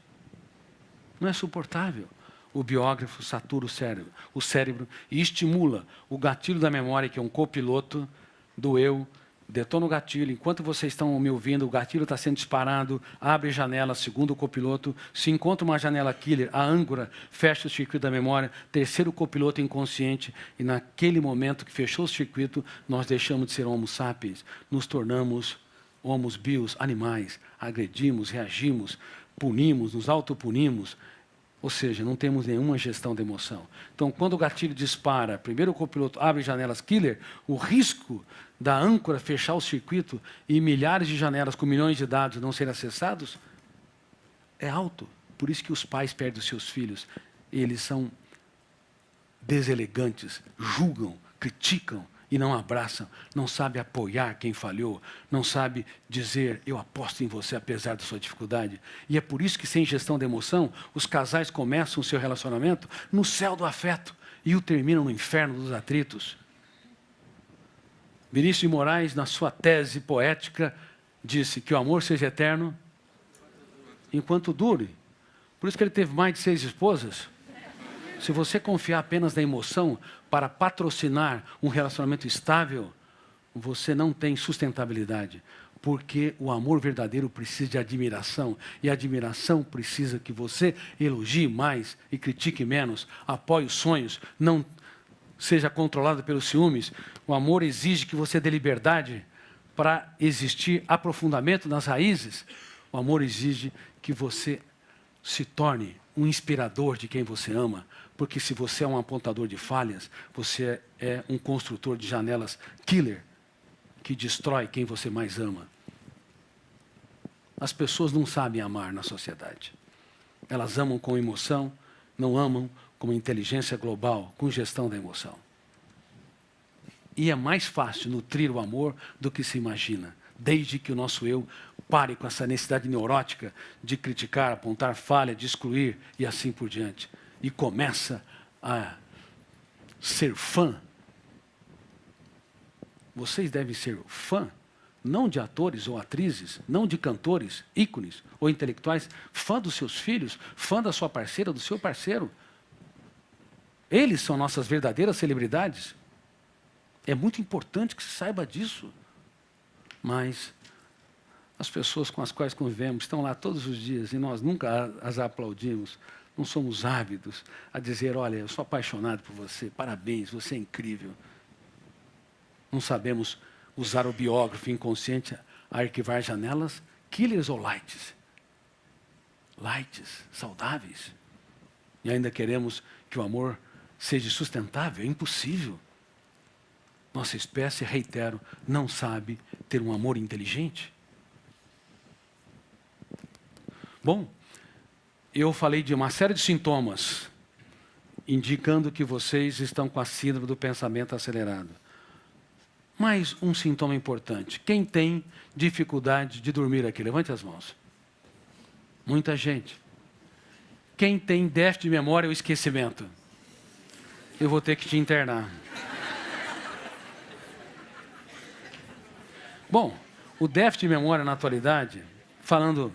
Não é suportável. O biógrafo satura o cérebro, o cérebro e estimula o gatilho da memória, que é um copiloto do eu, detona o gatilho. Enquanto vocês estão me ouvindo, o gatilho está sendo disparado, abre janela, segundo o copiloto. Se encontra uma janela killer, a âncora fecha o circuito da memória, terceiro copiloto inconsciente, e naquele momento que fechou o circuito, nós deixamos de ser homo sapiens, nos tornamos homos bios, animais, agredimos, reagimos, punimos, nos autopunimos, ou seja, não temos nenhuma gestão de emoção. Então, quando o gatilho dispara, primeiro o copiloto abre janelas killer, o risco da âncora fechar o circuito e milhares de janelas com milhões de dados não serem acessados é alto. Por isso que os pais perdem os seus filhos. Eles são deselegantes, julgam, criticam, e não abraçam, não sabe apoiar quem falhou, não sabe dizer eu aposto em você apesar da sua dificuldade. E é por isso que sem gestão de emoção, os casais começam o seu relacionamento no céu do afeto e o terminam no inferno dos atritos. Vinícius de Moraes, na sua tese poética, disse que o amor seja eterno enquanto dure. Por isso que ele teve mais de seis esposas. Se você confiar apenas na emoção para patrocinar um relacionamento estável, você não tem sustentabilidade. Porque o amor verdadeiro precisa de admiração. E a admiração precisa que você elogie mais e critique menos, apoie os sonhos, não seja controlado pelos ciúmes. O amor exige que você dê liberdade para existir aprofundamento nas raízes. O amor exige que você se torne um inspirador de quem você ama, porque se você é um apontador de falhas, você é um construtor de janelas killer, que destrói quem você mais ama. As pessoas não sabem amar na sociedade. Elas amam com emoção, não amam com inteligência global, com gestão da emoção. E é mais fácil nutrir o amor do que se imagina, desde que o nosso eu pare com essa necessidade neurótica de criticar, apontar falha, de excluir e assim por diante e começa a ser fã, vocês devem ser fã, não de atores ou atrizes, não de cantores, ícones ou intelectuais, fã dos seus filhos, fã da sua parceira, do seu parceiro. Eles são nossas verdadeiras celebridades. É muito importante que se saiba disso. Mas as pessoas com as quais convivemos estão lá todos os dias e nós nunca as aplaudimos, não somos ávidos a dizer, olha, eu sou apaixonado por você, parabéns, você é incrível. Não sabemos usar o biógrafo inconsciente a arquivar janelas, killers ou lights? Lights, saudáveis. E ainda queremos que o amor seja sustentável, é impossível. Nossa espécie, reitero, não sabe ter um amor inteligente. Bom, eu falei de uma série de sintomas indicando que vocês estão com a síndrome do pensamento acelerado. Mais um sintoma importante. Quem tem dificuldade de dormir aqui? Levante as mãos. Muita gente. Quem tem déficit de memória ou esquecimento? Eu vou ter que te internar. Bom, o déficit de memória na atualidade, falando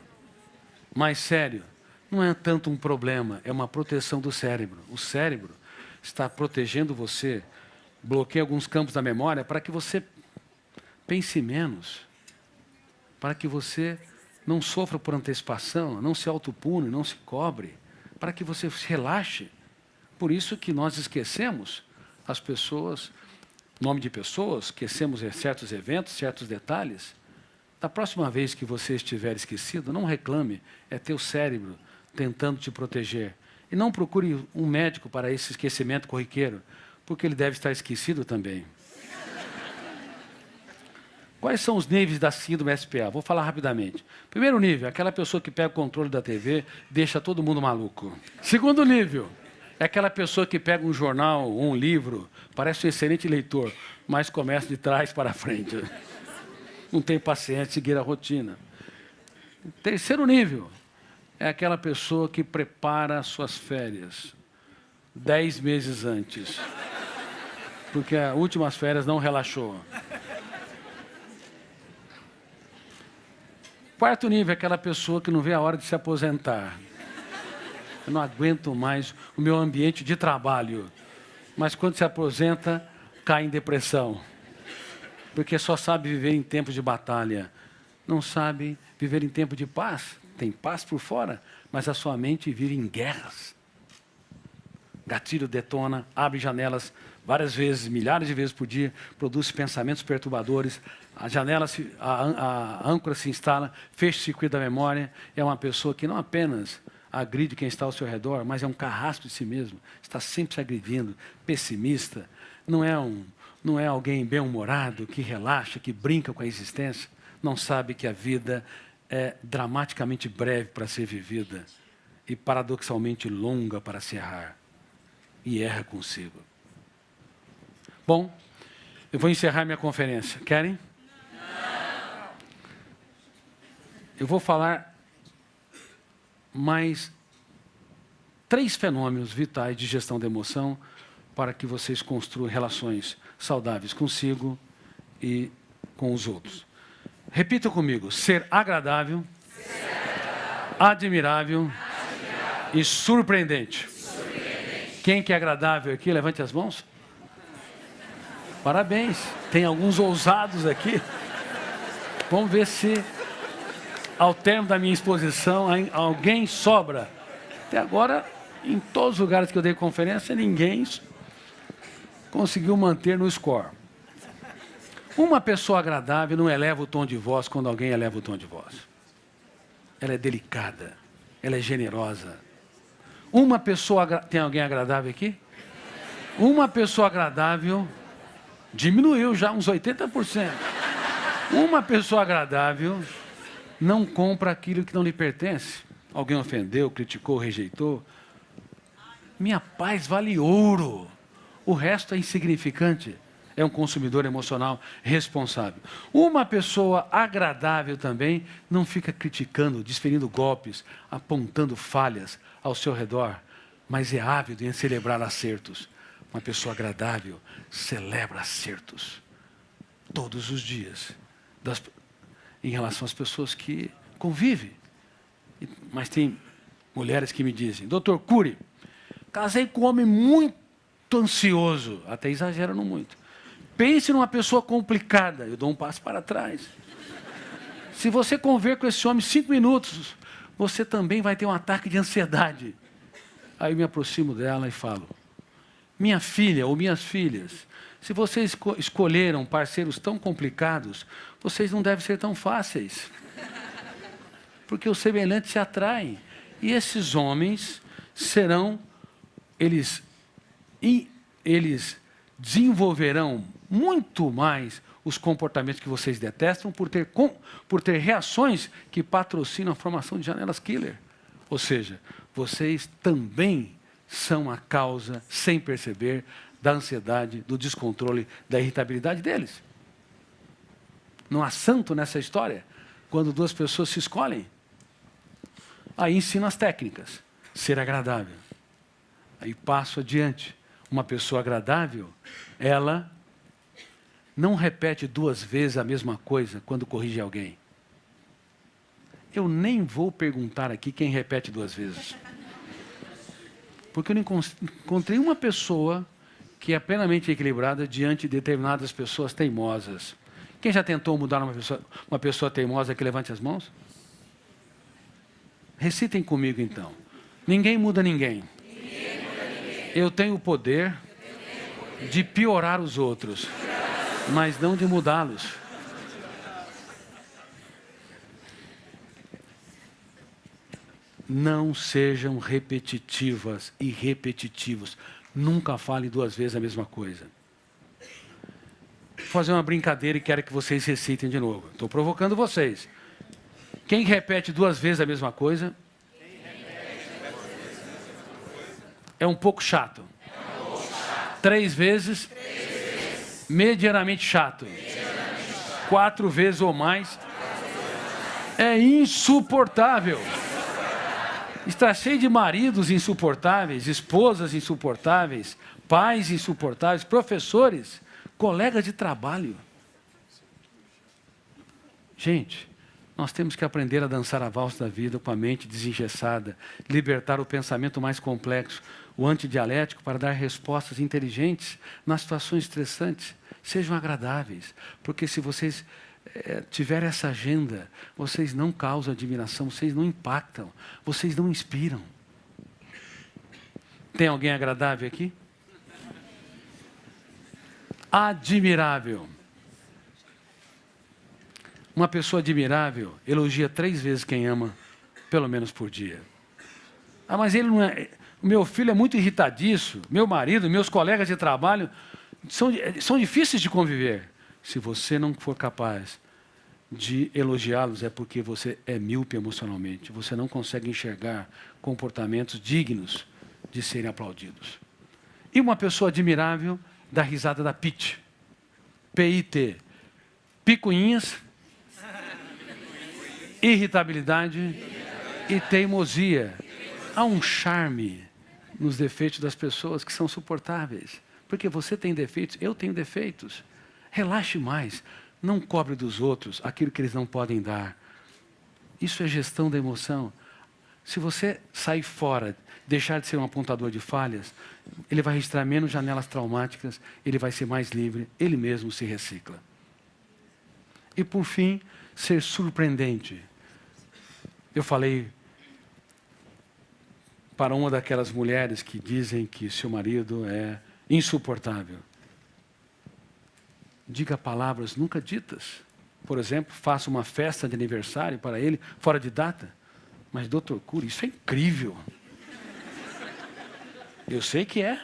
mais sério, não é tanto um problema, é uma proteção do cérebro. O cérebro está protegendo você, bloqueia alguns campos da memória para que você pense menos, para que você não sofra por antecipação, não se autopune, não se cobre, para que você se relaxe. Por isso que nós esquecemos as pessoas, nome de pessoas, esquecemos certos eventos, certos detalhes. Da próxima vez que você estiver esquecido, não reclame, é teu cérebro tentando te proteger. E não procure um médico para esse esquecimento corriqueiro, porque ele deve estar esquecido também. Quais são os níveis da síndrome SPA? Vou falar rapidamente. Primeiro nível, aquela pessoa que pega o controle da TV, deixa todo mundo maluco. Segundo nível, é aquela pessoa que pega um jornal, um livro, parece um excelente leitor, mas começa de trás para frente. Não tem paciência seguir a rotina. Terceiro nível, é aquela pessoa que prepara suas férias dez meses antes. Porque as últimas férias não relaxou. Quarto nível é aquela pessoa que não vê a hora de se aposentar. Eu não aguento mais o meu ambiente de trabalho. Mas quando se aposenta, cai em depressão. Porque só sabe viver em tempos de batalha. Não sabe viver em tempo de paz. Tem paz por fora, mas a sua mente vive em guerras. Gatilho detona, abre janelas várias vezes, milhares de vezes por dia, produz pensamentos perturbadores, a janela, se, a, a âncora se instala, fecha o circuito da memória, é uma pessoa que não apenas agride quem está ao seu redor, mas é um carrasco de si mesmo, está sempre se agredindo, pessimista, não é, um, não é alguém bem-humorado, que relaxa, que brinca com a existência, não sabe que a vida é dramaticamente breve para ser vivida e paradoxalmente longa para se errar. E erra consigo. Bom, eu vou encerrar minha conferência. Querem? Eu vou falar mais três fenômenos vitais de gestão da emoção para que vocês construam relações saudáveis consigo e com os outros. Repita comigo: ser agradável, ser agradável admirável, admirável, e surpreendente. surpreendente. Quem que é agradável aqui? Levante as mãos. Parabéns. Tem alguns ousados aqui. Vamos ver se ao término da minha exposição, alguém sobra. Até agora, em todos os lugares que eu dei conferência, ninguém conseguiu manter no score. Uma pessoa agradável não eleva o tom de voz quando alguém eleva o tom de voz. Ela é delicada, ela é generosa. Uma pessoa. Tem alguém agradável aqui? Uma pessoa agradável diminuiu já uns 80%. Uma pessoa agradável não compra aquilo que não lhe pertence. Alguém ofendeu, criticou, rejeitou. Minha paz vale ouro. O resto é insignificante. É um consumidor emocional responsável. Uma pessoa agradável também não fica criticando, desferindo golpes, apontando falhas ao seu redor, mas é ávido em celebrar acertos. Uma pessoa agradável celebra acertos todos os dias das, em relação às pessoas que convivem. Mas tem mulheres que me dizem, doutor Cury, casei com um homem muito ansioso, até exagerando muito. Pense numa pessoa complicada, eu dou um passo para trás. Se você conver com esse homem cinco minutos, você também vai ter um ataque de ansiedade. Aí me aproximo dela e falo, minha filha ou minhas filhas, se vocês escolheram parceiros tão complicados, vocês não devem ser tão fáceis. Porque os semelhantes se atraem. E esses homens serão, eles, eles desenvolverão muito mais os comportamentos que vocês detestam por ter, por ter reações que patrocinam a formação de janelas killer. Ou seja, vocês também são a causa, sem perceber, da ansiedade, do descontrole, da irritabilidade deles. Não há santo nessa história. Quando duas pessoas se escolhem, aí ensino as técnicas. Ser agradável. Aí passo adiante. Uma pessoa agradável, ela não repete duas vezes a mesma coisa quando corrige alguém. Eu nem vou perguntar aqui quem repete duas vezes. Porque eu não encontrei uma pessoa que é plenamente equilibrada diante de determinadas pessoas teimosas. Quem já tentou mudar uma pessoa, uma pessoa teimosa que levante as mãos? Recitem comigo então. Ninguém muda ninguém. ninguém, muda ninguém. Eu tenho o poder de piorar os outros, mas não de mudá-los. Não sejam repetitivas e repetitivos. Nunca fale duas vezes a mesma coisa. fazer uma brincadeira e quero que vocês recitem de novo. Estou provocando vocês. Quem repete duas vezes a mesma coisa? É um pouco chato. Três vezes? Medianamente chato. Quatro vezes ou mais? É insuportável. Está cheio de maridos insuportáveis, esposas insuportáveis, pais insuportáveis, professores, colegas de trabalho. Gente, nós temos que aprender a dançar a valsa da vida com a mente desengessada, libertar o pensamento mais complexo, o antidialético, para dar respostas inteligentes nas situações estressantes. Sejam agradáveis, porque se vocês é, tiver essa agenda, vocês não causam admiração, vocês não impactam, vocês não inspiram. Tem alguém agradável aqui? Admirável. Uma pessoa admirável elogia três vezes quem ama, pelo menos por dia. Ah, mas ele não é. Meu filho é muito irritadiço, meu marido, meus colegas de trabalho são, são difíceis de conviver. Se você não for capaz de elogiá-los, é porque você é míope emocionalmente. Você não consegue enxergar comportamentos dignos de serem aplaudidos. E uma pessoa admirável da risada da PIT. P-I-T. Picuinhas, irritabilidade e teimosia. Há um charme nos defeitos das pessoas que são suportáveis. Porque você tem defeitos, eu tenho defeitos. Relaxe mais. Não cobre dos outros aquilo que eles não podem dar. Isso é gestão da emoção. Se você sair fora, deixar de ser um apontador de falhas, ele vai registrar menos janelas traumáticas, ele vai ser mais livre, ele mesmo se recicla. E por fim, ser surpreendente. Eu falei para uma daquelas mulheres que dizem que seu marido é insuportável diga palavras nunca ditas. Por exemplo, faça uma festa de aniversário para ele, fora de data. Mas, doutor Cury, isso é incrível. Eu sei que é.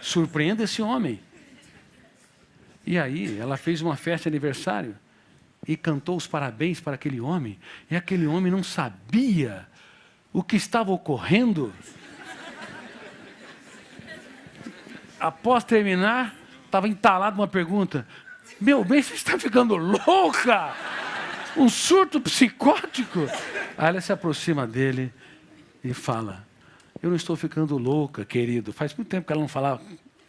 Surpreenda esse homem. E aí, ela fez uma festa de aniversário e cantou os parabéns para aquele homem. E aquele homem não sabia o que estava ocorrendo. Após terminar, estava entalado uma pergunta: meu bem, você está ficando louca! Um surto psicótico. Aí ela se aproxima dele e fala: Eu não estou ficando louca, querido. Faz muito tempo que ela não falava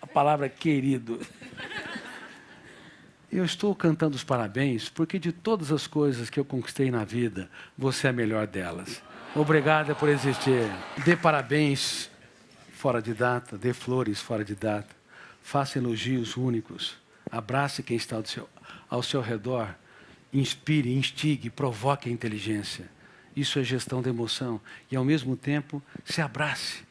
a palavra querido. Eu estou cantando os parabéns porque de todas as coisas que eu conquistei na vida, você é a melhor delas. Obrigada por existir. Dê parabéns fora de data, dê flores fora de data. Faça elogios únicos. Abrace quem está ao seu, ao seu redor. Inspire, instigue, provoque a inteligência. Isso é gestão da emoção. E, ao mesmo tempo, se abrace.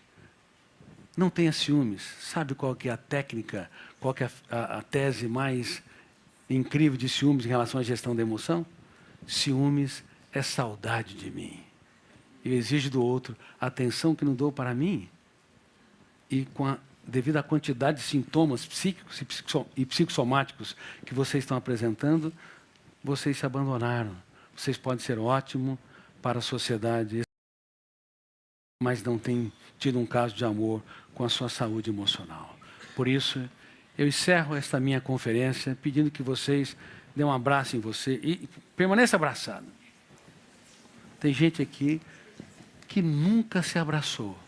Não tenha ciúmes. Sabe qual que é a técnica, qual que é a, a tese mais incrível de ciúmes em relação à gestão da emoção? Ciúmes é saudade de mim. Eu exijo do outro a atenção que não dou para mim. E com a devido à quantidade de sintomas psíquicos e psicossomáticos que vocês estão apresentando, vocês se abandonaram. Vocês podem ser ótimos para a sociedade, mas não têm tido um caso de amor com a sua saúde emocional. Por isso, eu encerro esta minha conferência pedindo que vocês dêem um abraço em você e permaneça abraçado. Tem gente aqui que nunca se abraçou.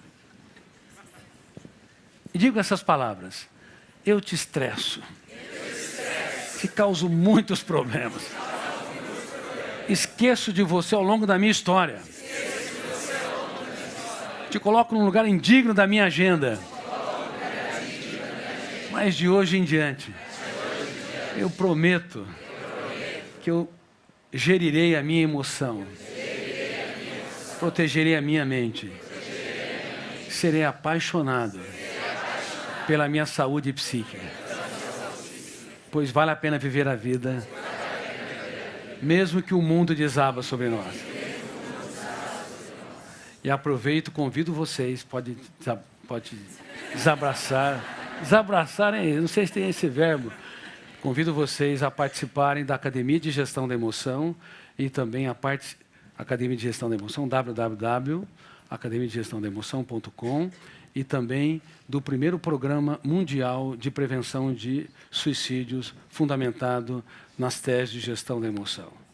E digo essas palavras: eu te estresso, te causo muitos problemas. Esqueço de você ao longo da minha história. Te coloco num lugar indigno da minha agenda. Mas de hoje em diante, eu prometo que eu gerirei a minha emoção, protegerei a minha mente, serei apaixonado pela minha saúde psíquica. Pois vale a pena viver a vida, mesmo que o mundo desaba sobre nós. E aproveito, convido vocês, pode, pode desabraçar. Desabraçar, hein? não sei se tem esse verbo. Convido vocês a participarem da Academia de Gestão da Emoção e também a parte Academia de Gestão da Emoção, www.academiadegestandaemoção.com e também do primeiro programa mundial de prevenção de suicídios fundamentado nas teses de gestão da emoção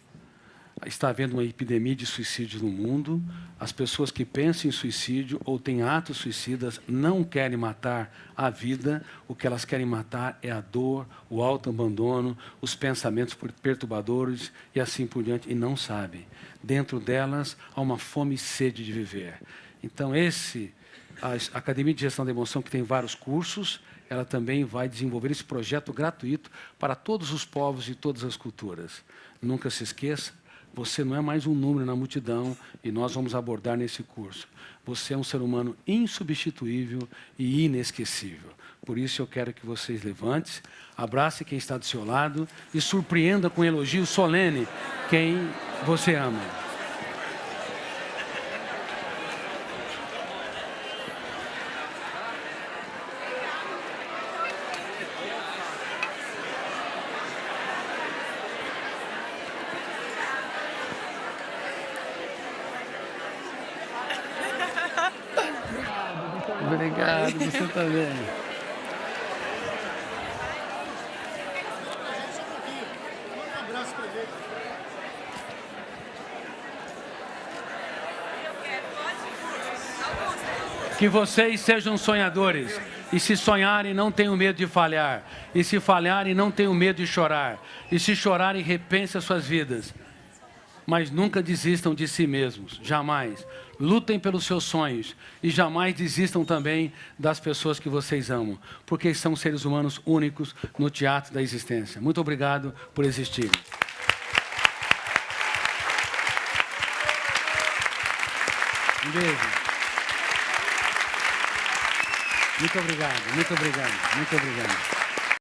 está havendo uma epidemia de suicídio no mundo. As pessoas que pensam em suicídio ou têm atos suicidas não querem matar a vida. O que elas querem matar é a dor, o autoabandono, os pensamentos perturbadores e assim por diante, e não sabem. Dentro delas há uma fome e sede de viver. Então, esse, a Academia de Gestão da Emoção, que tem vários cursos, ela também vai desenvolver esse projeto gratuito para todos os povos e todas as culturas. Nunca se esqueça, você não é mais um número na multidão e nós vamos abordar nesse curso. Você é um ser humano insubstituível e inesquecível. Por isso eu quero que vocês levantem, abrace quem está do seu lado e surpreenda com elogio solene quem você ama. Também. Que vocês sejam sonhadores. E se sonharem, não tenham medo de falhar. E se falharem, não tenham medo de chorar. E se chorarem, repensem as suas vidas mas nunca desistam de si mesmos, jamais. Lutem pelos seus sonhos e jamais desistam também das pessoas que vocês amam, porque são seres humanos únicos no teatro da existência. Muito obrigado por existirem. Um beijo. Muito obrigado, muito obrigado, muito obrigado.